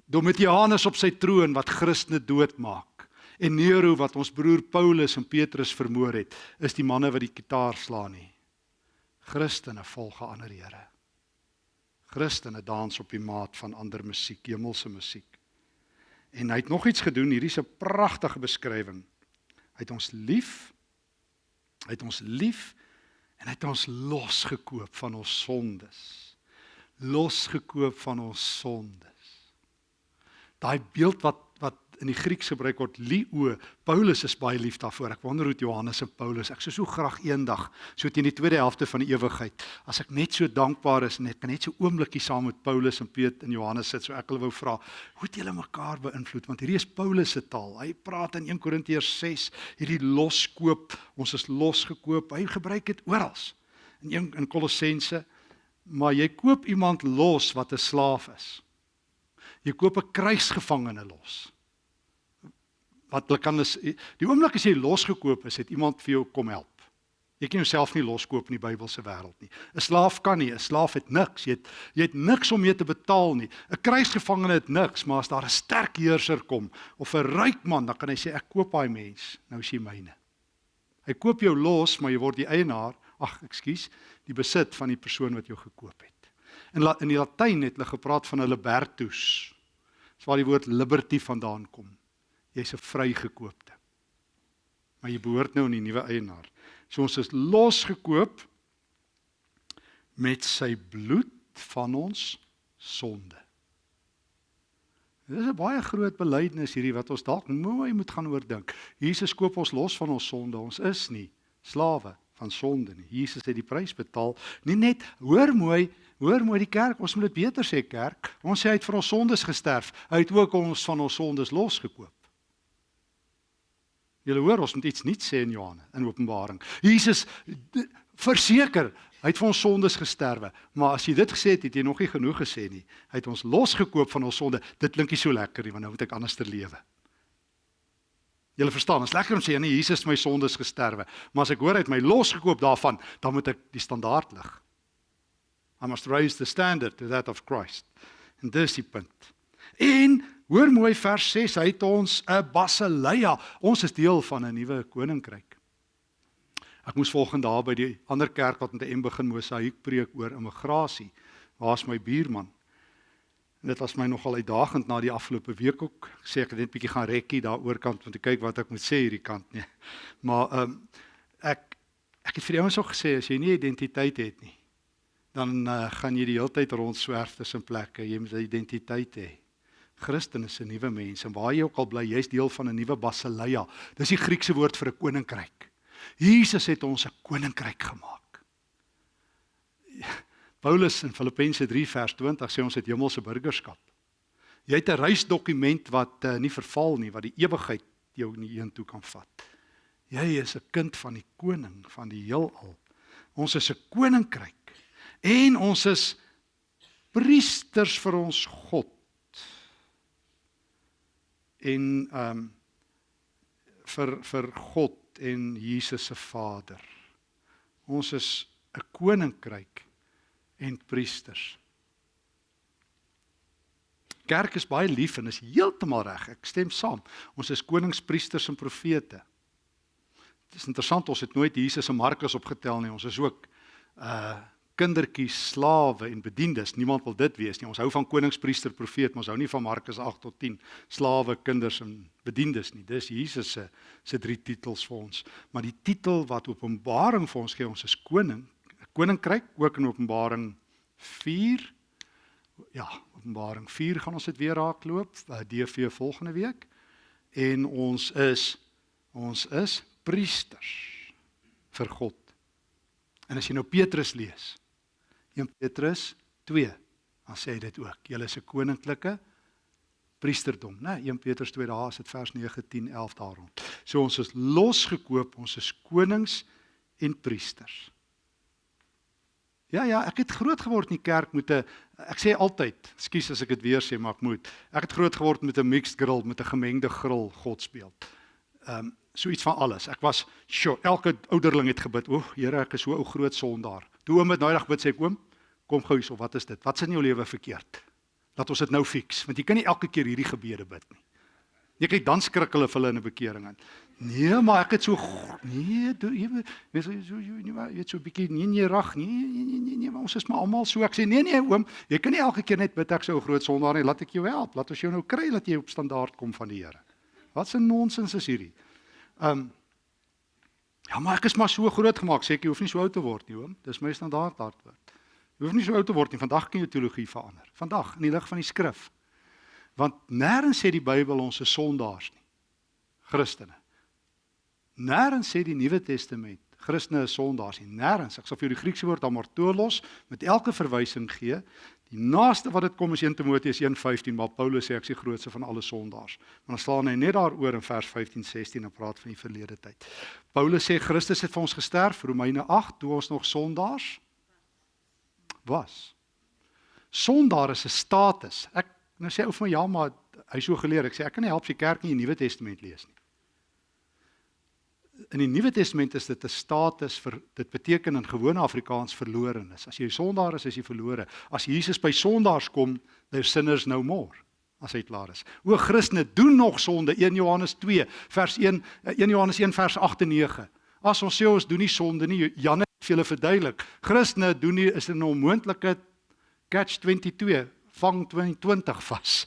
Domitianus op sy troon wat Christene doodmaak en Nero wat ons broer Paulus en Petrus vermoor het, is die manne wat die kitaar slaan nie. Christene volg ander Here. Christene dans op die maat van ander musiek, hemelse musiek. En hy het nog iets gedoen, hierdie is 'n pragtige beskrywing. Hy het ons lief Hy het ons lief en hy het ons losgekoop van ons sondes. Losgekoop van ons sondes. Daai beeld wat in die Grieks gebruik word lio, Paulus is baie lief daarvoor. Ek wonder hoe Johannes en Paulus, ek sou so graag eendag so teen die tweede helfte van die ewigheid, as ek net so dankbaar is en ek kan net so oombliekie saam met Paulus en Petrus en Johannes sit, so ek wil wou vra, hoe het julle mekaar beïnvloed? Want hierdie is Paulus se taal. Hy praat in 1 Korintiërs 6 hierdie loskoop, ons is losgekoop. Hy gebruik dit oral. In 1 in Kolossense, maar jy koop iemand los wat 'n slaaf is. Jy koop 'n krygsgevangene los. Wat hulle kan is die oomblik as jy losgekoop is, het iemand vir jou kom help. Jy kan jouself nie loskoop in die Bybelse wêreld nie. 'n Slaaf kan nie, 'n slaaf het niks. Jy het jy het niks om mee te betaal nie. 'n Krygsgevangene het niks, maar as daar 'n sterk heerser kom of 'n ryk man, dan kan hy sê ek koop daai mens, nou is jy myne. Hy koop jou los, maar jy word die eienaar, ag, ekskuus, die besit van die persoon wat jou gekoop het. In in die Latyn het hulle gepraat van 'n libertus. Dis waar die woord liberty vandaan kom. Jy's 'n vrygekoopte. Maar jy behoort nou aan die nuwe eienaar. So ons is losgekoop met sy bloed van ons sonde. Dit is 'n baie groot belydenis hierdie wat ons dalk mooi moet gaan oordink. Jesus koop ons los van ons sonde. Ons is nie slawe van sonde nie. Jesus het die prys betaal. Nie net hoor mooi, Hoor mooi die kerk, ons moet dit beter sê kerk. Ons sê hy het vir ons sondes gesterf. Hy het ook ons van ons sondes losgekoop. Julle hoor ons moet iets nuuts sê in Johannes in Openbaring. Jesus verseker, hy het vir ons sondes gesterwe. Maar as jy dit gesê het, het jy nog nie genoeg gesê nie. Hy het ons losgekoop van ons sonde. Dit klink nie so lekker nie, want nou moet ek anders ter lewe. Julle verstaan, is lekker om sê nee, Jesus het my sondes gesterwe, maar as ek hoor hy het my losgekoop daarvan, dan moet ek die standaard lig. I must raise the standard to that of Christ. En dis die punt. En hoor mooi vers 6, hy het ons 'n basileia. Ons is deel van 'n nuwe koninkryk. Ek moes volgende daar by die ander kerk wat met 'n M begin mosaïek preek oor immigrasie. Waar's my buurman? En dit was my nogal uitdagend na die afgelope week ook. Ek sê ek het net bietjie gaan rekkie daaroor kant om te kyk wat ek moet sê hierdie kant nie. Maar ehm um, ek ek het vir die ouens ook gesê as jy nie identiteit het nie, dan uh, gaan jy die hele tyd rondswerf tussen plekke. Jy moet 'n identiteit hê. Christen is 'n nuwe mens en waar jy ook al bly, jy's deel van 'n nuwe basileia. Dis die Griekse woord vir 'n koninkryk. Jesus het ons 'n koninkryk gemaak. Paulus in Filippense 3 vers 20 sê ons het hemelse burgerskap. Jy het 'n reisdokument wat uh, nie verval nie, wat die ewigheid jou nie heentoe kan vat. Jy is 'n kind van die koning van die heelal. Ons is 'n koninkryk en ons is priesters vir ons God. En ehm um, vir vir God en Jesus se Vader. Ons is 'n koninkryk en priesters. Kerk is baie lief en is heeltemal reg. Ek stem saam. Ons is konings, priesters en profete. Dit is interessant ons het nooit Jesus en Markus opgetel nie. Ons is ook uh kindertjies, slawe en bediendes. Niemand wil dit wees nie. Ons hou van konings, priester, profeet, maar ons hou nie van Markus 8 tot 10 slawe, kinders en bediendes nie. Dis Jesus se se drie titels vir ons. Maar die titel wat Openbaring vir ons gee, ons is koning, 'n koninkryk ook in Openbaring 4. Ja, Openbaring 4 gaan ons dit weer raakloop, uh, DV volgende week. En ons is ons is priesters vir God. En as jy nou Petrus lees, 1 Petrus 2, dan sê hy dit ook. Julle is 'n koninklike priesterdom, né? 1 Petrus 2 daar is dit vers 9, 10, 11 daarom. So ons is losgekoop, ons is konings en priesters. Ja ja, ek het groot geword in die kerk met 'n ek sê altyd, ekskuus as ek dit weer sê, maar ek moet. Ek het groot geword met 'n mixed grill, met 'n gemengde grill godsbeeld. Ehm um, so iets van alles. Ek was sure, elke ouderling het gebid, "O, Here, ek is so ou groot sondaar." Toe oom het daai dag bid sê ek, "Oom, kom gou hierso, wat is dit? Wat is in jou lewe verkeerd? Laat ons dit nou fix, want jy kan nie elke keer hierdie gebede bid nie." Jy kyk dan skrik hulle vir hulle in 'n bekering aan. Nee, maar ek het so nee, jy weet so so jy weet so 'n bietjie nee nee rag nee nee nee nee, nee maar ons is maar almal so. Ek sê nee nee oom, jy kan nie elke keer net bid ek sou 'n groot sondaar nie. Laat ek jou help. Laat ons jou nou kry dat jy op standaard kom van die Here. Wat 'n nonsens is hierdie. Um Ja, maar ek is maar so groot gemaak, sê ek jy hoef nie so oud te word nie, oom. Dis my standaard antwoord. Jy hoef nie so oud te word nie. Vandag kan jou teologie verander. Vandag in die lig van die skrif. Want nêrens sê die Bybel ons is sondaars nie. Christene. Nêrens sê die Nuwe Testament Christene is sondaars nie. Nêrens. Ek sal vir jou die Griekse woord amartolos met elke verwysing gee. Die naaste wat dit kom is 1 Timoteus 1:15, maar Paulus sê ek is die grootste van alle sondaars. Maar dan staan hy net daaroor in vers 15:16 en praat van die verlede tyd. Paulus sê Christus het vir ons gesterf, Romeine 8, toe ons nog sondaars was. Sondaar is 'n status. Ek Nou sê ou vir my ja, maar hy so geleer. Ek sê ek kan nie help as jy kerk in die Nuwe Testament lees nie. In die Nuwe Testament is dit 'n status vir dit beteken in gewone Afrikaans verlorenes. As jy sondaar is, is jy verlore. As Jesus by sondaars kom, they're sinners no more as hy klaar is. O Christene doen nog sonde 1 Johannes 2 vers 1 1 Johannes 1 vers 8 en 9. As ons sê ons doen nie sonde nie, Jan het vir julle verduidelik. Christene doen nie is 'n onmoontlike catch 22 vang 22 vas.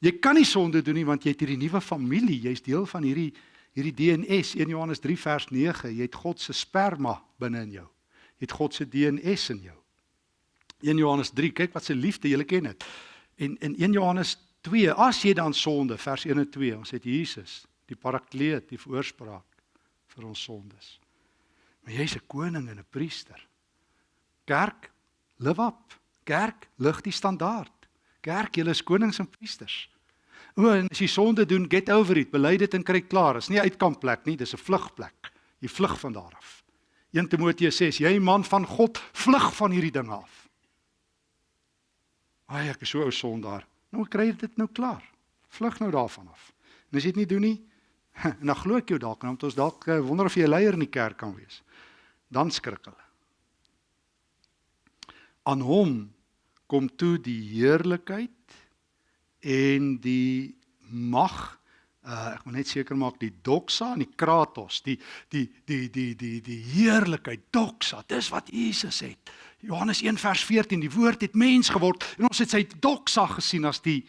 Jy kan nie sonde doen nie want jy het hierdie nuwe familie, jy's deel van hierdie hierdie DNS 1 Johannes 3 vers 9, jy het God se sperma binne in jou. Jy het God se DNS in jou. 1 Johannes 3, kyk wat se liefde jy ken dit. En in 1 Johannes 2, as jy dan sonde vers 1 en 2, ons het Jesus, die parakleet, die voorspraak vir ons sondes. Maar jy's 'n koning en 'n priester. Kerk, live up. Kerk lig die standaard. Kerk, julle is konings en priesters. O, en as jy sonde doen, get over it, bely dit en kry klaar. Dit is nie uitkampplek nie, dis 'n vlugplek. Jy vlug van daar af. 1 Timoteus 6, jy man van God, vlug van hierdie dinge af. Ai, ek is so ou sondaar. Nou kry jy dit nou klaar. Vlug nou daarvan af. En as jy dit nie doen nie, en dan glo ek jou dalk, want ons dalk eh, wonder of jy 'n leier in die kerk kan wees. Dan skrik hulle. Aan hom kom toe die heerlikheid en die mag uh ek moet net seker maak die doxa en die kratos die die die die die die heerlikheid doxa dis wat Jesus het Johannes 1 vers 14 die woord het mens geword en ons het sy doxa gesien as die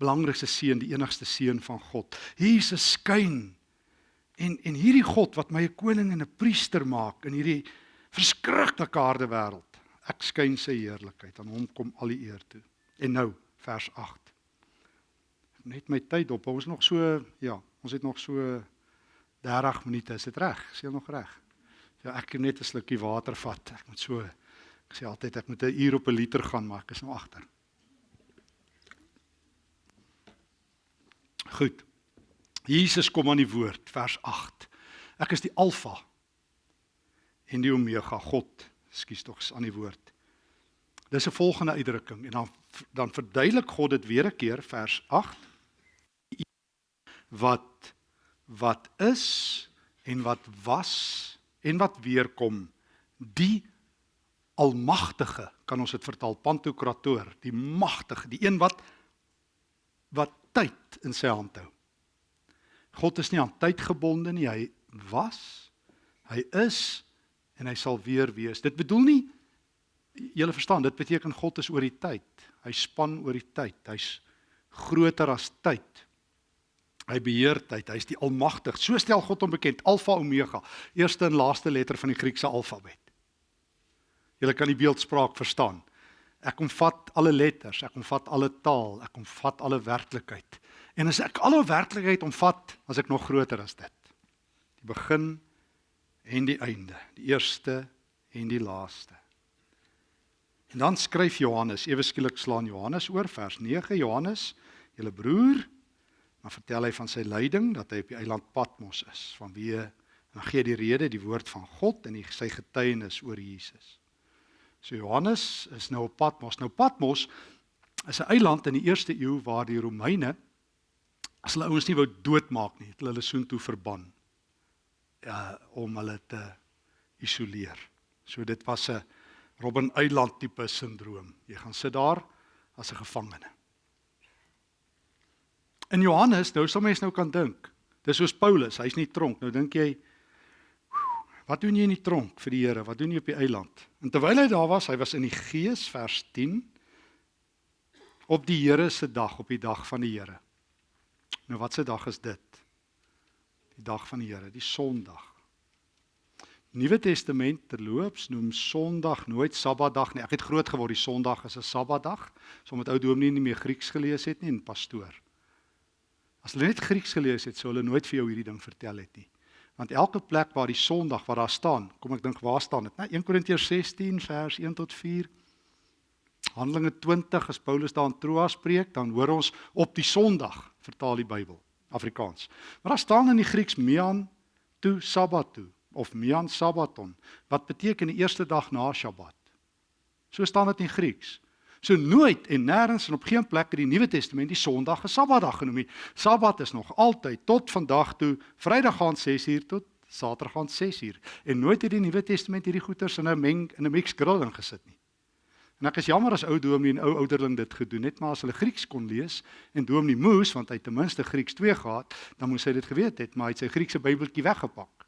belangrikste seun die enigste seun van God Jesus skyn en en hierdie God wat my 'n koning en 'n priester maak in hierdie verskriklike harde wêreld ek skyn sy heerlikheid aan hom kom al die eer toe. En nou vers 8. Net my tyd op. Ons nog so ja, ons het nog so 30 minute. Is dit reg? Is jy nog reg? Ja, ek kan net 'n slukkie water vat. Ek moet so ek sê altyd ek moet 'n uur op 'n liter gaan, maar ek is nou agter. Goed. Jesus kom aan die woord vers 8. Ek is die alfa en die omega God Ekskuus tog aan die woord. Dis 'n volgende uitdrukking en dan dan verduidelik God dit weer 'n keer vers 8 wat wat is en wat was en wat weer kom. Die almagtige, kan ons dit vertaal Pantokrator, die magtige, die een wat wat tyd in sy hand hou. God is nie aan tyd gebonde nie, hy was, hy is en hy sal weer wees. Dit bedoel nie julle verstaan, dit beteken God is oor die tyd. Hy span oor die tyd. Hy's groter as tyd. Hy beheer tyd. Hy's die almagtig. So stel God hom bekend, Alfa Omega, eerste en laaste letter van die Griekse alfabet. Julle kan die beeldspraak verstaan. Ek omvat alle letters, ek omvat alle taal, ek omvat alle werklikheid. En as ek alle werklikheid omvat, as ek nog groter as dit. Die begin en die einde, die eerste en die laaste. En dan skryf Johannes, ewe skielik slaan Johannes oor vers 9 Johannes, julle broer Maar vertel hy van sy lyding dat hy op die eiland Patmos is, vanweë en gee die rede die woord van God en die, sy getuienis oor Jesus. So Johannes is nou op Patmos. Nou Patmos is 'n eiland in die eerste eeu waar die Romeine as hulle ouens nie wou doodmaak nie, het hulle hulle soontoe verban. Ja, om hulle te isoleer. So dit was 'n Robben Eiland tipe sindroom. Jy gaan sit daar as 'n gevangene. In Johannes, nou sal mens nou kan dink. Dis soos Paulus, hy's nie tronk. Nou dink jy wat doen jy in die tronk vir die Here? Wat doen jy op die eiland? En terwyl hy daar was, hy was in die gees vers 10 op die Here se dag, op die dag van die Here. Nou wat se dag is dit? Die dag van die Here, die Sondag. Nuwe Testament terloops noem Sondag nooit Sabbatdag nie. Ek het groot geword die Sondag is 'n Sabbatdag, soms met ou dominee nie meer Grieks gelees het nie en pastoor. As hulle net Grieks gelees het, sou hulle nooit vir jou hierdie ding vertel het nie. Want elke plek waar die Sondag waar daar staan, kom ek dink waar staan dit? Nou 1 Korintiërs 16 vers 1 tot 4. Handelinge 20 as Paulus daar in Troas preek, dan hoor ons op die Sondag vertaal die Bybel Afrikaans. Maar daar staan in die Grieks mian tu sabbatou of mian sabbaton wat beteken die eerste dag na Sabbat. So staan dit in Grieks. So nooit en nêrens en op geen plek in die Nuwe Testament die Sondag 'n Sabbatdag genoem nie. Sabbat is nog altyd tot vandag toe Vrydag gaan 6uur tot Saterdag gaan 6uur. En nooit het die Nuwe Testament hierdie goeters in 'n meng in 'n mix grill ingesit nie. En ek is jammer as ou dominee en ou ouderling dit gedoen het, maar as hulle Grieks kon lees en dominee moes want hy ten minste Grieks 2 gehad, dan moes hy dit geweet het, maar hy het sy Griekse Bybeltjie weggepak.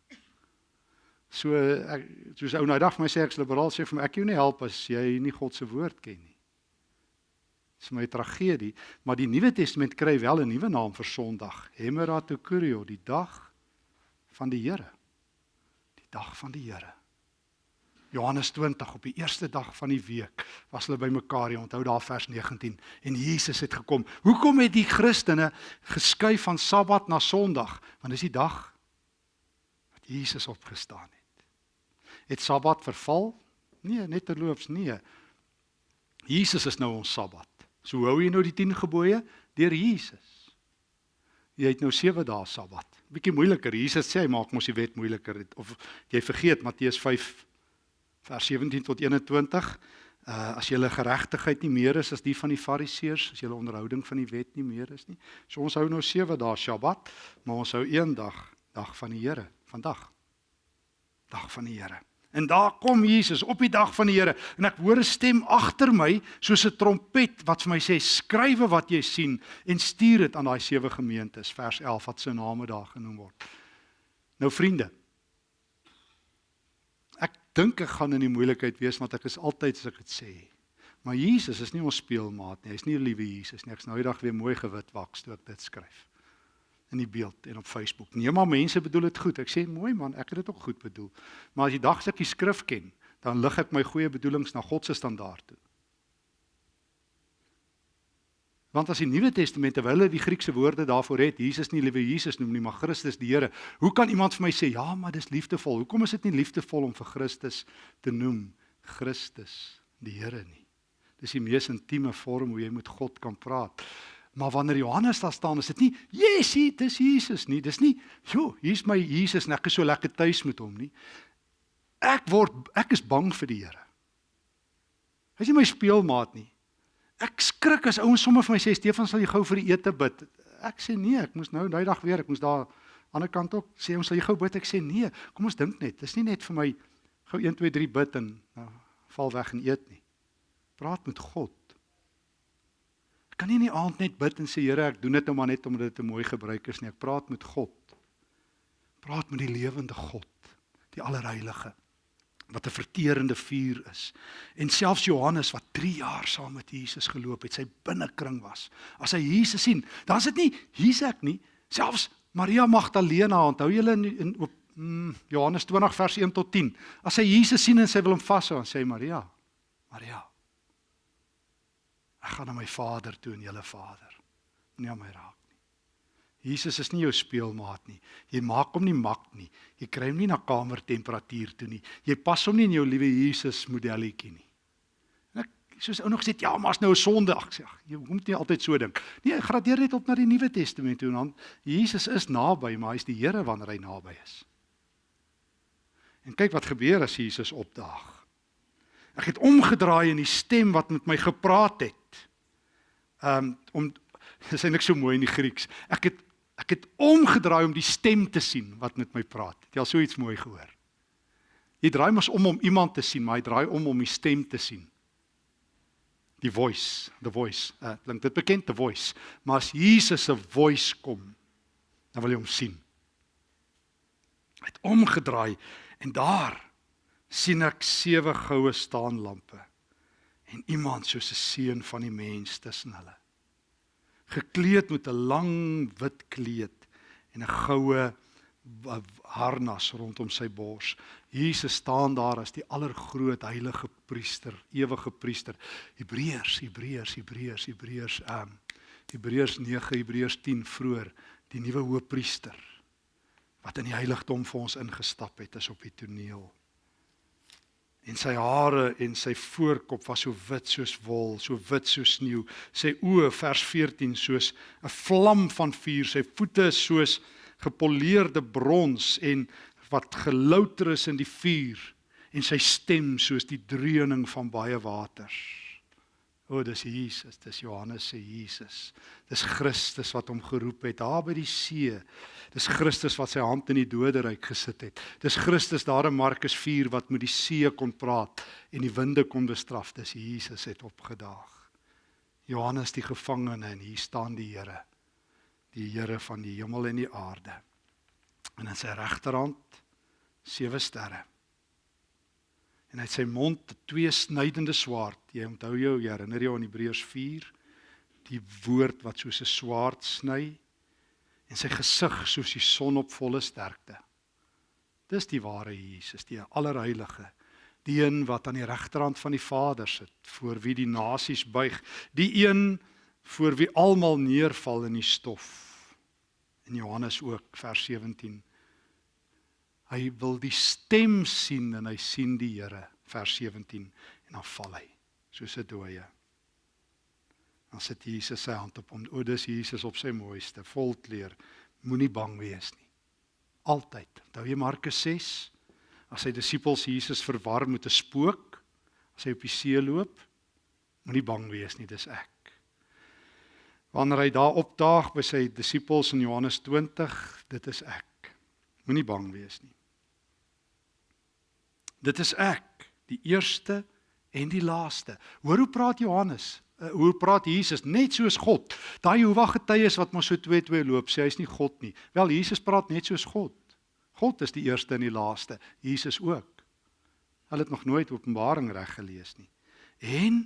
So ek soos ou nou dag vir my sê ek sal liberaal sê vir my ek jou nie help as jy nie God se woord ken nie. Dis my tragedie, maar die Nuwe Testament kry wel 'n nuwe naam vir Sondag, Hemeratokurio, die dag van die Here. Die dag van die Here. Johannes 20 op die eerste dag van die week was hulle bymekaar, jy onthou daar vers 19 en Jesus het gekom. Hoekom het die Christene geskuif van Sabbat na Sondag? Want dis die dag wat Jesus opgestaan het. Het Sabbat verval? Nee, net terloops nee. Jesus is nou ons Sabbat. So hou jy nou die 10 gebooie deur Jesus. Jy het nou 7 dae Sabbat. Bietjie moeiliker. Jesus sê hy maak mos die wet moeiliker of jy vergeet Matteus 5 vers 17 tot 21. Uh as julle geregtigheid nie meer is as die van die Fariseërs, as julle onderhouding van die wet nie meer is nie. So ons hou nou 7 dae Sabbat, maar ons hou een dag, dag van die Here, vandag. Dag van die Here. En daar kom Jesus op die dag van die Here en ek hoor 'n stem agter my soos 'n trompet wat vir my sê skrywe wat jy sien en stuur dit aan daai sewe gemeentes vers 11 wat se name daar genoem word. Nou vriende. Ek dink ek gaan in die moeilikheid wees want ek is altyd as ek dit sê. Maar Jesus is nie ons speelmaat nie. Hy's nie liewe Jesus nie. Ek's nou eendag weer mooi gewit waks toe ek dit skryf in die beeld en op Facebook. Nee, maar mense bedoel dit goed. Ek sê mooi man, ek het dit ook goed bedoel. Maar as jy dagstuk die skrif ken, dan lig ek my goeie bedoelings na God se standaard toe. Want as die Nuwe Testament terwyl hulle die Griekse woorde daarvoor het, Jesus nie liewe Jesus noem nie, maar Christus die Here. Hoe kan iemand vir my sê, "Ja, maar dis liefdevol." Hoekom is dit nie liefdevol om vir Christus te noem Christus die Here nie? Dis die mees intieme vorm hoe jy met God kan praat. Maar wanneer Johannes daar staan, is dit nie Jesusie, dis Jesus nie. Dis nie, "Jo, hier's my Jesus en ek is so lekker tuis met hom nie." Ek word ek is bang vir die Here. Hy's nie my speelmaat nie. Ek skrik as ouens sommer vir my sê Stefan sal jy gou vir die ete bid. Ek sê nee, ek moes nou daai dag weer, ek moes daar Aan die ander kant ook sê ons sal jy gou bid ek sê nee, kom ons dink net. Dis nie net vir my gou 1 2 3 bid en nou, val weg en eet nie. Praat met God. Ek kan nie in die aand net bid en sê Here, ek doen dit nou maar net omdat dit 'n mooi gebruik is nie. Ek praat met God. Praat met die lewende God, die allerheilige wat 'n verterende vuur is. En selfs Johannes wat 3 jaar saam met Jesus geloop het, sy binnekring was. As hy Jesus sien, dan is dit nie hier's ek nie, selfs Maria Magdalena, onthou julle in, in op mm, Johannes 20 vers 1 tot 10. As sy Jesus sien en sy wil hom vashou, dan sê Maria, Maria. Ek gaan na my Vader toe en julle Vader. Aan my raak. Jesus is nie jou speelmaat nie. Jy maak hom nie mak nie. Jy kry hom nie na kamertemperatuur toe nie. Jy pas hom nie in jou liewe Jesus modelletjie nie soos ou nog sê ja, maar's nou 'n sonde. Ag sê, jy moet nie altyd so dink. Nee, gradeer net op na die Nuwe Testament toe en dan Jesus is naby, maar hy's die Here wanneer hy naby is. En kyk wat gebeur as Jesus opdaag. Ek het omgedraai en die stem wat met my gepraat het. Um om dis eintlik so mooi in die Grieks. Ek het ek het omgedraai om die stem te sien wat met my praat. Het jy al so iets mooi gehoor? Jy draai mos om om iemand te sien, maar jy draai om om die stem te sien die voice, the voice. Uh, klink dit bekend the voice. Maar as Jesus se voice kom, dan wil jy hom sien. Hy het omgedraai en daar sien ek sewe goue staanlampe en iemand soos 'n seun van die mens tussen hulle. Gekleed met 'n lang wit kleed en 'n goue harnas rondom sy bors. Jesus staan daar as die allergroot heilige priester, ewige priester. Hebreërs, Hebreërs, Hebreërs, Hebreërs, ehm um, Hebreërs 9, Hebreërs 10 vroeër, die nuwe hoëpriester wat in die heiligdom vir ons ingestap het, is op die toneel. En sy hare en sy voorkop was so wit soos wol, so wit soos sneeu. Sy oë vers 14 soos 'n vlam van vuur, sy voete soos gepoleerde brons en wat gelouter is in die vuur en sy stem soos die dreuning van baie waters. O, dis Jesus, dis Johannes se Jesus. Dis Christus wat hom geroep het daar by die see. Dis Christus wat sy hand in die doderyk gesit het. Dis Christus daar in Markus 4 wat met die see kon praat en die winde kon bestraf. Dis Jesus het opgedaag. Johannes die gevangene en hier staan die Here die Here van die hemel en die aarde. En in sy regterhand sewe sterre. En uit sy mond twee snydende swaard. Jy onthou jou, jy herinner jou aan Hebreërs 4, die woord wat soos 'n swaard sny en sy gesig soos die son op volle sterkte. Dis die ware Jesus, die allerheilige, die een wat aan die regterhand van die Vader sit, voor wie die nasies buig, die een voor wie almal neerval in die stof. In Johannes ook vers 17. Hy wil die stem sien en hy sien die Here vers 17 en dan val hy soos 'n dooie. Dan sit Jesus sy hand op hom. O, dis Jesus op sy mooiste, volkleer. Moenie bang wees nie. Altyd. Onthou jy Markus 6? As sy disippels Jesus verwar met 'n spook, as hy op die see loop, moenie bang wees nie, dis ek wanneer hy daar opdaag by sy disippels in Johannes 20, dit is ek. Moenie bang wees nie. Dit is ek, die eerste en die laaste. Hoor hoe praat Johannes? Uh, hoe praat Jesus net soos God? Daai Jehovah getuies wat mos so 2-2 loop, sê hy's nie God nie. Wel Jesus praat net soos God. God is die eerste en die laaste, Jesus ook. Hulle het nog nooit Openbaring reg gelees nie. En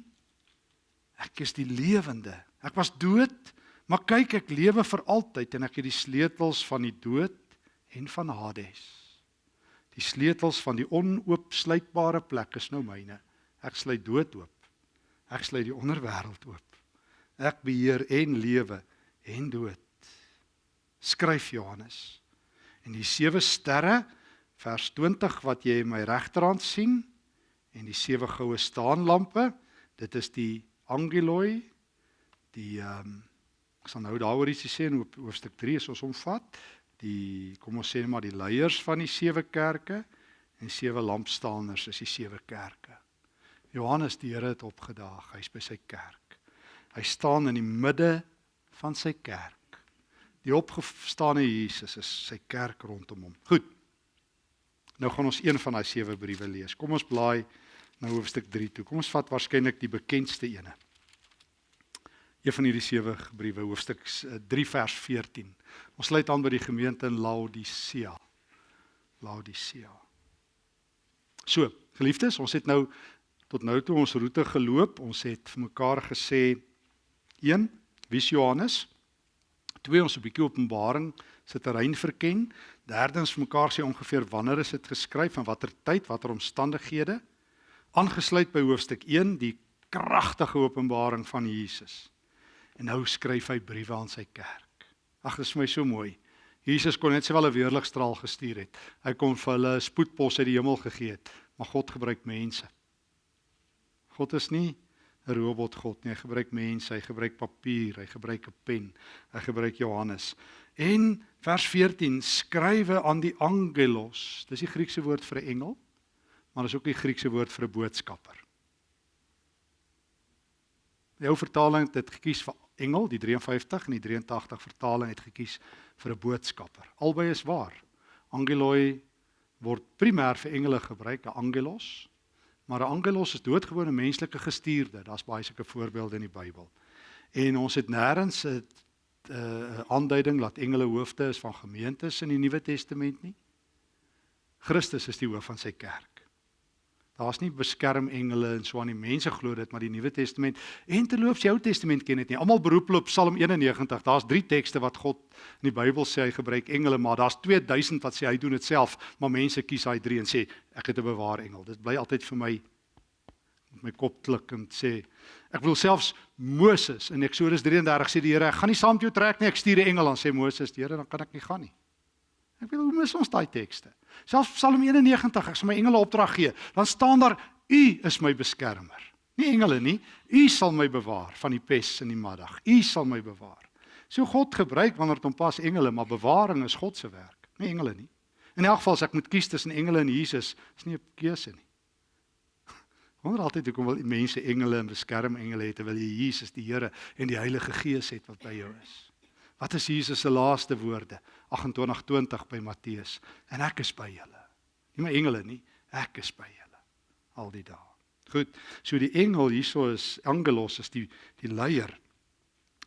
ek is die lewende Ek was dood, maar kyk ek lewe vir altyd en ek het die sleutels van die dood en van Hades. Die sleutels van die onoopsluitbare plek is nou myne. Ek sluit dood oop. Ek sluit die onderwêreld oop. Ek beheer en lewe en dood. Skryf Johannes. En die sewe sterre vers 20 wat jy in my regterhand sien en die sewe goue staanlampe, dit is die angeloi die ehm um, ek sal nou daaroor ietsie sê in hoofstuk 3 as ons omvat die kom ons sê maar die leiers van die sewe kerke en sewe lampstaaners is die sewe kerke. Johannes die Here het opgedaag, hy's by sy kerk. Hy staan in die midde van sy kerk. Die opgestane Jesus is sy kerk rondom hom. Goed. Nou gaan ons een van daai sewe briewe lees. Kom ons blaai na hoofstuk 3 toe. Kom ons vat waarskynlik die bekendste ene. Een van hierdie sewe briewe, hoofstuk 3 vers 14. Ons sluit aan by die gemeente in Laodicea. Laodicea. So, geliefdes, ons het nou tot nou toe ons roete geloop. Ons het vir mekaar gesê 1 wie Johannes? 2 ons 'n bietjie Openbaring se terrein verken. Derdens vir mekaar sê ongeveer wanneer is dit geskryf en watter tyd, watter omstandighede? Aangesluit by hoofstuk 1 die kragtige openbaring van Jesus. En nou skryf hy briewe aan sy kerk. Ag, dit is my so mooi. Jesus kon net sowel 'n weerligstraal gestuur het. Hy kon vir hulle spoedpos uit die hemel gegee het, maar God gebruik mense. God is nie 'n robot God nie. Hy gebruik mense, hy gebruik papier, hy gebruik 'n pen, hy gebruik Johannes. En vers 14 skrywe aan die angelos. Dis die Griekse woord vir 'n engel, maar dis ook die Griekse woord vir 'n boodskapper. Jou vertaling het gekies vir engel, die 53 en die 83 vertaling het gekies vir 'n boodskapper. Albei is waar. Angeloi word primêr vir engele gebruik, 'n angelos, maar 'n angelos is doodgewone menslike gestuurde. Daar's baie sulke voorbeelde in die Bybel. En ons het nêrens 'n 'n aanduiding dat engele hoofde is van gemeentes in die Nuwe Testament nie. Christus is die hoof van sy kerk. Daar's nie beskermengele en so aan die mense glo dit maar die Nuwe Testament en terloops die Ou Testament ken dit nie. Almal beroep op Psalm 91. Daar's 3 tekste wat God in die Bybel sê hy gebruik engele, maar daar's 2000 wat sê hy doen dit self, maar mense kies daai 3 en sê ek het 'n bewaar engel. Dit bly altyd vir my met my kop klik en sê ek wil selfs Moses in Eksodus 33 sê die Here, ek gaan nie saam met jou trek nie, ek stuur 'n engel en sê Moses, die Here, dan kan ek nie gaan nie. Ek wil hoe mis ons daai tekste. Selfs Psalm 91, ek sal my engele opdrag gee, dan staan daar U is my beskermer. Nie engele nie. U sal my bewaar van die pes in die middag. U sal my bewaar. So God gebruik wanneer dit hom pas engele, maar bewaring is God se werk, nie engele nie. In elk geval as ek moet kies tussen engele en Jesus, is nie 'n keuse nie. Wonder altyd hoekom wil mense engele en beskermengele hê terwyl jy Jesus die Here en die Heilige Gees het wat by jou is. Wat is Jesus se laaste woorde? 28:20 by Matteus. En ek is by julle. Nie my engele nie, ek is by julle al die dae. Goed. So die engel hierso is angelos is die die leier.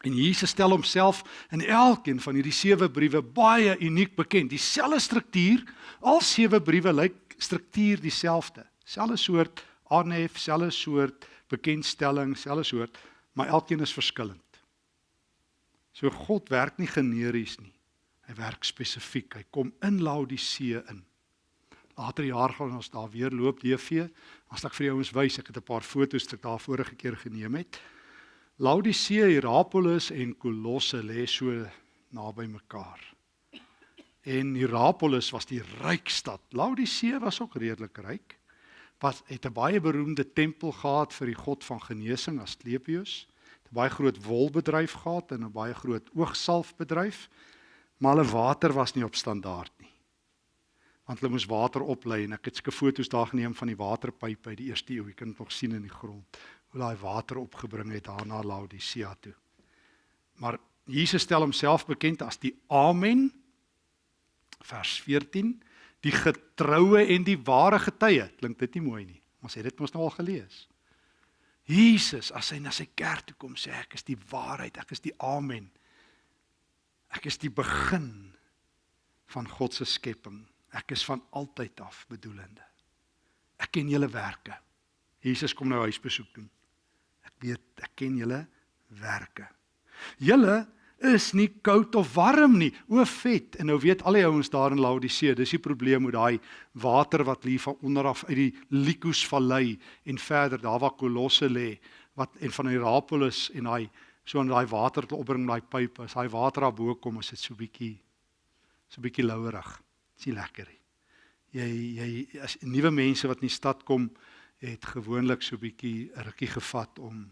En Jesus stel homself in elkeen van hierdie sewe briewe baie uniek bekend. Dieselfde struktuur, al sewe briewe lyk struktuur dieselfde. Selfde soort aanhef, selfde soort bekendstelling, selfde soort, maar elkeen is verskillend. So God werk nie generies nie. Hy werk spesifiek. Hy kom in Laodicea in. Later jaar gaan ons daar weer loop DV. As ek vir jou ons wys, ek het 'n paar foto's wat ek daar vorige keer geneem het. Laodicea, Hierapolis en Kolosse lê so naby mekaar. En Hierapolis was die ryk stad. Laodicea was ook redelik ryk. Wat het 'n baie beroemde tempel gehad vir die god van genesing Asclepius. 'n baie groot wolbedryf gehad en 'n baie groot oogsalfbedryf, maar hulle water was nie op standaard nie. Want hulle moes water oplei en ek het sulke foto's daar geneem van die waterpype uit die eerste eeu. Jy kan dit nog sien in die grond hoe daai water opgebring het daar na Laodicea toe. Maar Jesus stel homself bekend as die Amen vers 14, die getroue en die ware getuie. Klink dit nie mooi nie? Ons het dit mos nou al gelees. Jesus as hy na sy kerk toe kom sê ek is die waarheid, ek is die amen. Ek is die begin van God se skepping. Ek is van altyd af bedoelende. Ek ken julle werke. Jesus kom nou huisbesoek doen. Ek weet ek ken julle werke. Julle is nie koud of warm nie. O vet. En nou weet al die ouens daar in Laodicea, dis die probleem met daai water wat lief van onder af uit die Lykus vallei en verder daar waar Kolosse lê, wat en van Hierapolis en daai so in daai water te opbring met daai pype. As daai water daar bo kom, is dit so bietjie so bietjie louerig. Dis nie lekker nie. Jy jy as nuwe mense wat in die stad kom, het gewoonlik so bietjie rukkie gevat om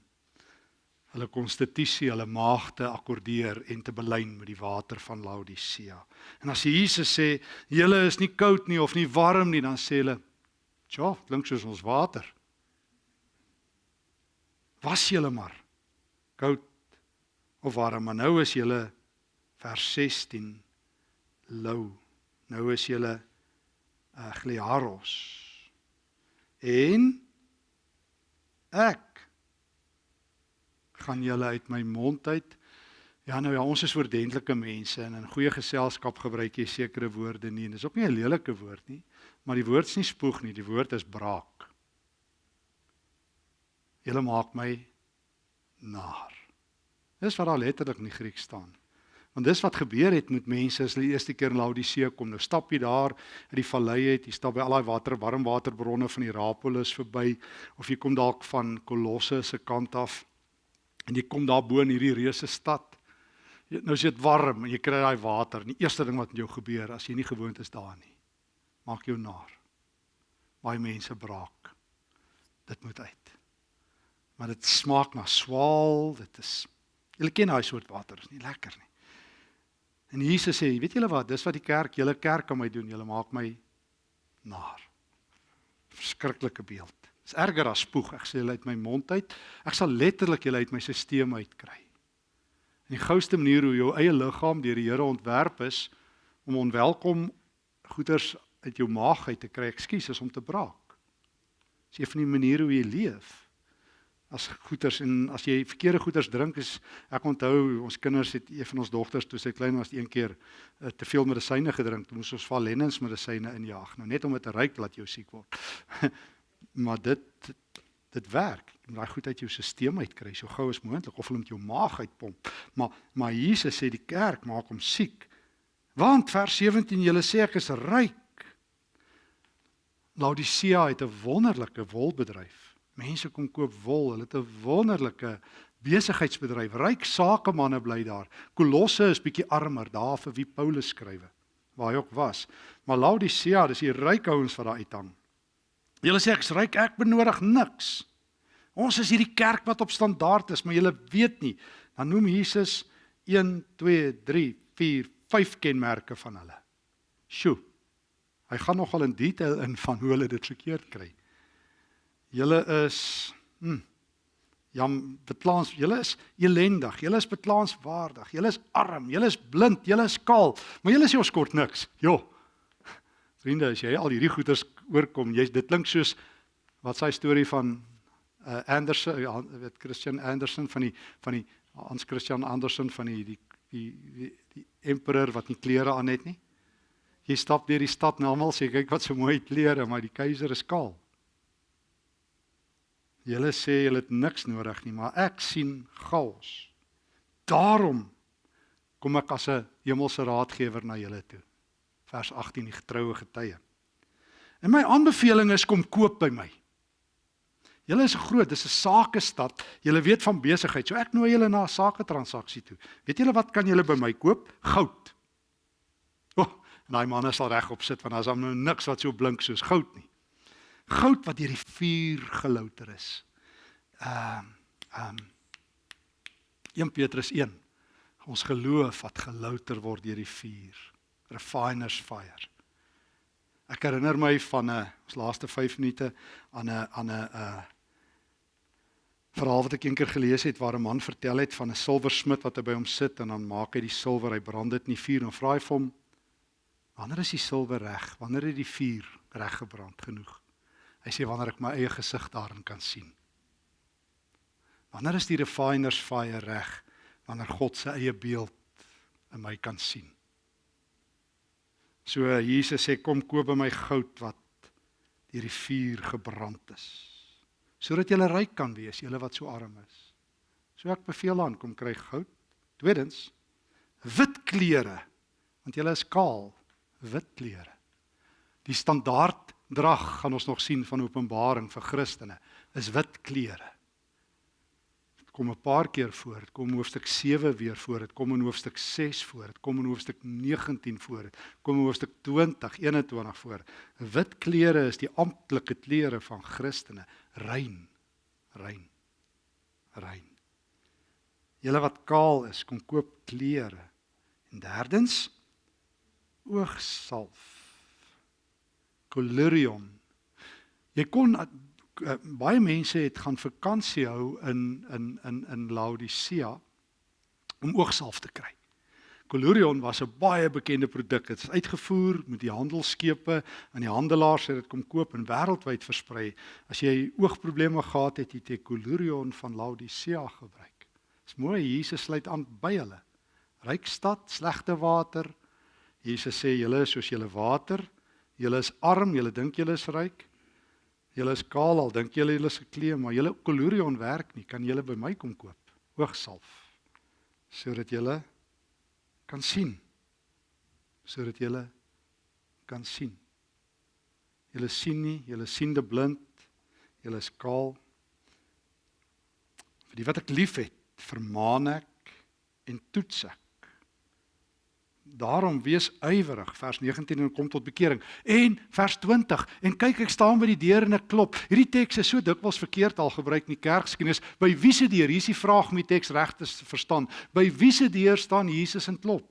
hulle konstitusie, hulle maagte akkordeer en te belyn met die water van Laodicea. En as Jesus sê, "Julle is nie koud nie of nie warm nie," dan sê hulle, "Tja, klink soos ons water." Was julle maar koud of warm, maar nou is julle vers 16 lou nou is julle uh, gliaros en ek gaan julle uit my mond uit. Ja nou ja ons is oordentlike mense en in goeie geselskap gebruik jy sekere woorde nie en dis ook nie 'n lelike woord nie maar die woord nie spoeg nie die woord is braak. Julle maak my naar. Dis wat daar letterlik in die Grieks staan. Want dis wat gebeur het met mense as hulle die eerste keer in Laodicea kom. Nou stap jy daar in die vallei uit, jy stap by al daai water, warm waterbronne van Hierapolis verby of jy kom dalk van Kolosse se kant af en jy kom daar bo in hierdie reuse stad. Nou is dit warm en jy kry daai water. Die eerste ding wat met jou gebeur as jy nie gewoond is daar nie, maak jou naar. Baie mense braak. Dit moet uit. Maar dit smaak na swaal, dit is Julle ken daai soort water, is nie lekker nie. En Jesus sê, weet julle wat, dis wat die kerk, julle kerk aan my doen, julle maak my naar. Verskriklike beeld. Dis erger as spoeg. Ek sê julle uit my mond uit. Ek sal letterlik julle uit my stelsel uitkry. En die gouste manier hoe jou eie liggaam deur die Here ontwerp is om onwelkom goeders uit jou maag uit te kry, ekskuus, is om te braak. Dis een van die maniere hoe jy leef as goeters en as jy verkeerde goeters drink is ek onthou ons kinders het een van ons dogters toe sy klein was een keer uh, te veel medisyne gedrink toe moes ons valennens medisyne injaag nou net om dit te ryk laat jou siek word maar dit dit werk jy moet daai goed uit jou stelsel uitkry so gou as moontlik of hulle met jou maag uitpomp maar maar Jesus sê die kerk maak hom siek want vers 17 julle sê ek is ryk Laodicea het 'n wonderlike wolbedryf Mense kom koop wol. Hulle het 'n wonderlike besigheidsbedryf. Ryk sakemanne bly daar. Kolosse is bietjie armer daar vir wie Paulus skrywe. Waar hy ook was. Maar Laodicea, dis die ryk ouens wat daar uithang. Julle sê ek's ryk, ek benodig niks. Ons is hierdie kerk wat op standaard is, maar julle weet nie. Dan noem Jesus 1 2 3 4 5 kenmerke van hulle. Sjoe. Hy gaan nogal in detail in van hoe hulle dit verkeerd kry. Julle is hm jam beklaans, julle is elendig, julle is beklaanswaardig, julle is arm, julle is blind, julle is kaal, maar julle sê ons kort niks. Jo. Vriende, as jy al hierdie goeters oorkom, jy dit klink soos wat sy storie van uh, Anderson, uh, weet Christian Anderson van die van die Hans Christian Andersen van die die die die, die emperor wat nie klere aan het nie. Jy stap deur die stad en almal sê kyk wat so mooi klere, maar die keiser is kaal. Julle sê julle het niks nodig nie, maar ek sien chaos. Daarom kom ek as 'n hemelse raadgewer na julle toe. Vers 18 die getroue getuie. En my aanbeveling is kom koop by my. Julle is groot, dis 'n sakestad. Julle weet van besigheid. So ek nooi julle na 'n sake transaksie toe. Weet julle wat kan julle by my koop? Goud. O, oh, en daai manne sal regop sit want daar's nou niks wat so blink soos goud nie goud wat deur die vuur gelouter is. Ehm um, ehm um, 1 Petrus 1. Ons geloof wat gelouter word deur die vuur. Refiner's fire. Ek herinner my van 'n ons laaste 5 minute aan 'n aan 'n uh verhaal wat ek eendag gelees het waar 'n man vertel het van 'n silversmid wat by hom sit en dan maak hy die silwer, hy brand dit in die vuur en vra hy vir hom wanneer is die silwer reg? Wanneer het die vuur reg gebrand genoeg? Hy sê wanneer ek my eie gesig daarin kan sien. Wanneer is die refiner's fire reg? Wanneer God se eie beeld in my kan sien. So Jesus sê kom koop by my goud wat deur die vuur gebrand is. Sodat jy ryk kan wees, jy wat so arm is. So ek beveel aan kom kry goud. Tweedens wit klere want jy is kaal, wit klere. Die standaard drag gaan ons nog sien van Openbaring vir Christene is wit klere. Kom 'n paar keer voor. Dit kom hoofstuk 7 weer voor. Dit kom in hoofstuk 6 voor. Dit kom in hoofstuk 19 voor. Dit kom in hoofstuk 20, 21 voor. Wit klere is die amptelike klere van Christene. Rein. Rein. Rein. Julle wat kaal is, kom koop klere. En derdens oogsalf Colurion. Jy kon uh, baie mense het gaan vakansie hou in in in in Laodicea om oogsalf te kry. Collurion was 'n baie bekende produk. Dit is uitgevoer met die handelskepe en die handelaars het dit kom koop en wêreldwyd versprei. As jy oogprobleme gehad het, het jy Collurion van Laodicea gebruik. Dis mooi, Jesus sluit aan by hulle. Ryk stad, slegte water. Jesus sê julle is soos julle water. Julle is arm, julle dink julle is ryk. Julle is kaal al dink julle julle is geklee, maar julle Collurion werk nie. Kan julle by my kom koop? Hoogsalf. Sodat julle kan sien sodat jy kan sien. Jy sien nie, jy sien de blind, jy is kaal. Vir die wat ek liefhet, vermaan ek en toets ek. Daarom wees ywerig vers 19 en kom tot bekering. En vers 20 en kyk ek staan by die deur en ek klop. Hierdie teks is so dikwels verkeerd al gebruik in die kerkgeskiedenis. By wie se deur? Hier is die vraag om die teks reg te verstaan. By wie se deur staan Jesus en klop?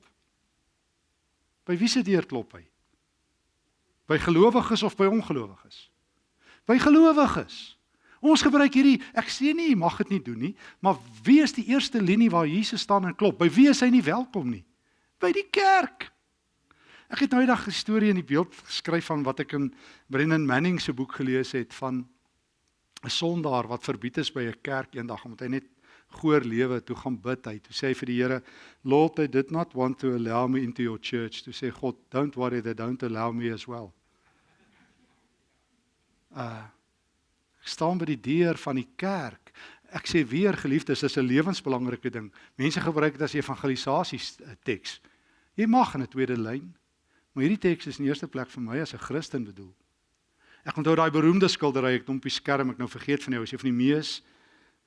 By wie se deur klop hy? By gelowiges of by ongelowiges? By gelowiges. Ons gebruik hierdie ek sê nie jy mag dit nie doen nie, maar wie is die eerste linie waar Jesus staan en klop? By wie is hy nie welkom nie? By die kerk. Ek het nou eendag 'n storie in die beeld geskryf van wat ek in Brennan Manning se boek gelees het van 'n sondaar wat verbied is by 'n kerk eendag omdat hy net goeie lewe toe gaan bid hy toe sê hy vir die Here Lord I did not want to allow me into your church to say God don't worry they don't allow me as well. Uh ek staan by die deur van die kerk ek sê weer geliefdes, dis 'n lewensbelangrike ding. Mense gebruik dit as evangelisasie teks. Jy mag in 'n tweede lyn, maar hierdie teks is in eerste plek vir my as 'n Christen bedoel. Ek onthou daai beroemde skildery ek op die skerm, ek nou vergeet van jou, is een van die mees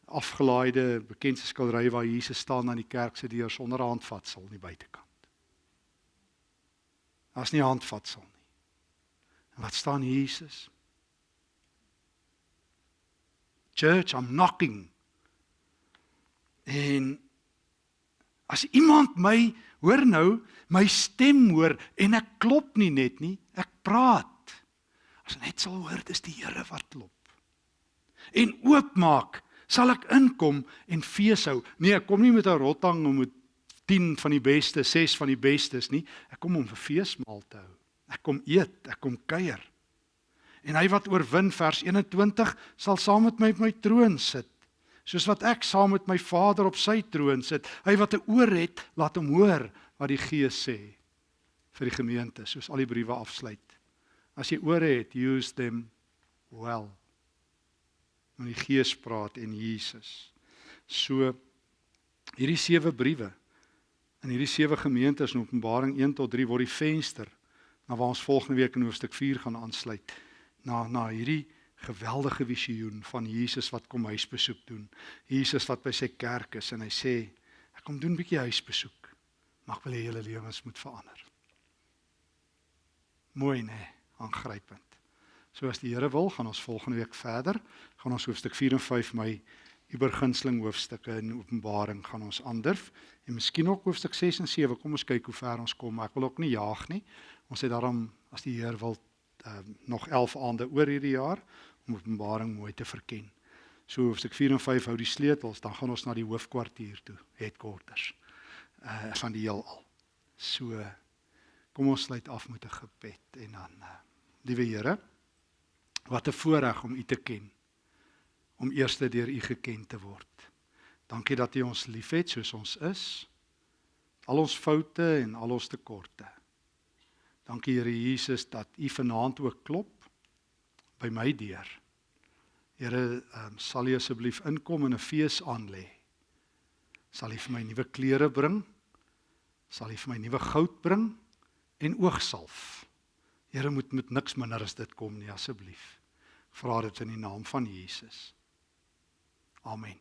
afgelaaide bekendste skilderye waar Jesus staan aan die kerk se deur sonder handvatsel aan die buitekant. Daar's nie handvatsel nie. En wat staan Jesus? Church, I'm knocking. En as iemand my hoor nou, my stem hoor en ek klop nie net nie, ek praat. As net sal hoor dis die Here wat klop. En oopmaak, sal ek inkom en fees hou. Nee, ek kom nie met 'n rottang om met 10 van die beste, 6 van die bestes nie. Ek kom om 'n feesmaal te hou. Ek kom eet, ek kom kuier. En hy wat oorwin vers 21 sal saam met my op my troon sit. Soos wat ek saam met my Vader op sy troon sit. Hy wat 'n oor het, laat hom hoor wat die Gees sê vir die gemeente, soos al die briewe afsluit. As jy ore het, use them well. Want die Gees praat en Jesus. So hierdie sewe briewe in hierdie sewe gemeentes in Openbaring 1 tot 3 word die venster na waar ons volgende week in hoofstuk 4 gaan aansluit na na hierdie geweldige visioen van Jesus wat kom huisbesoek doen. Jesus wat by sy kerk is en hy sê ek kom doen 'n bietjie huisbesoek. Mag wil jy julle lewens moet verander. Mooi nê, aangrypend. So as die Here wil, gaan ons volgende week verder. Gaan ons hoofstuk 4 en 5 my übergunsteling hoofstukke in Openbaring gaan ons aandurf en miskien ook hoofstuk 6 en 7. Kom ons kyk hoe ver ons kom. Ek wil ook nie jaag nie. Ons het daarom as die Heer wil um, nog 11 aande oor hierdie jaar om Openbaring mooi te verken. So hoofstuk 4 en 5 hou die sleutels, dan gaan ons na die hoofkwartier toe, headquarters. Uh van die heelal. So kom ons sluit af met 'n gebed en dan uh, liewe Here, wat 'n voorreg om U te ken. Om eerste deur U geken te word. Dankie dat U ons liefhet soos ons is. Al ons foute en al ons tekorte. Dankie Here Jesus dat U vanaand ook klop by my deur. Here, um, sal U asseblief inkom en 'n fees aan lê. Sal U vir my nuwe klere bring? Sal U vir my nuwe goud bring en oogsalf? Here moet met niks minder as dit kom nie asseblief. Vra dit in die naam van Jesus. Amen.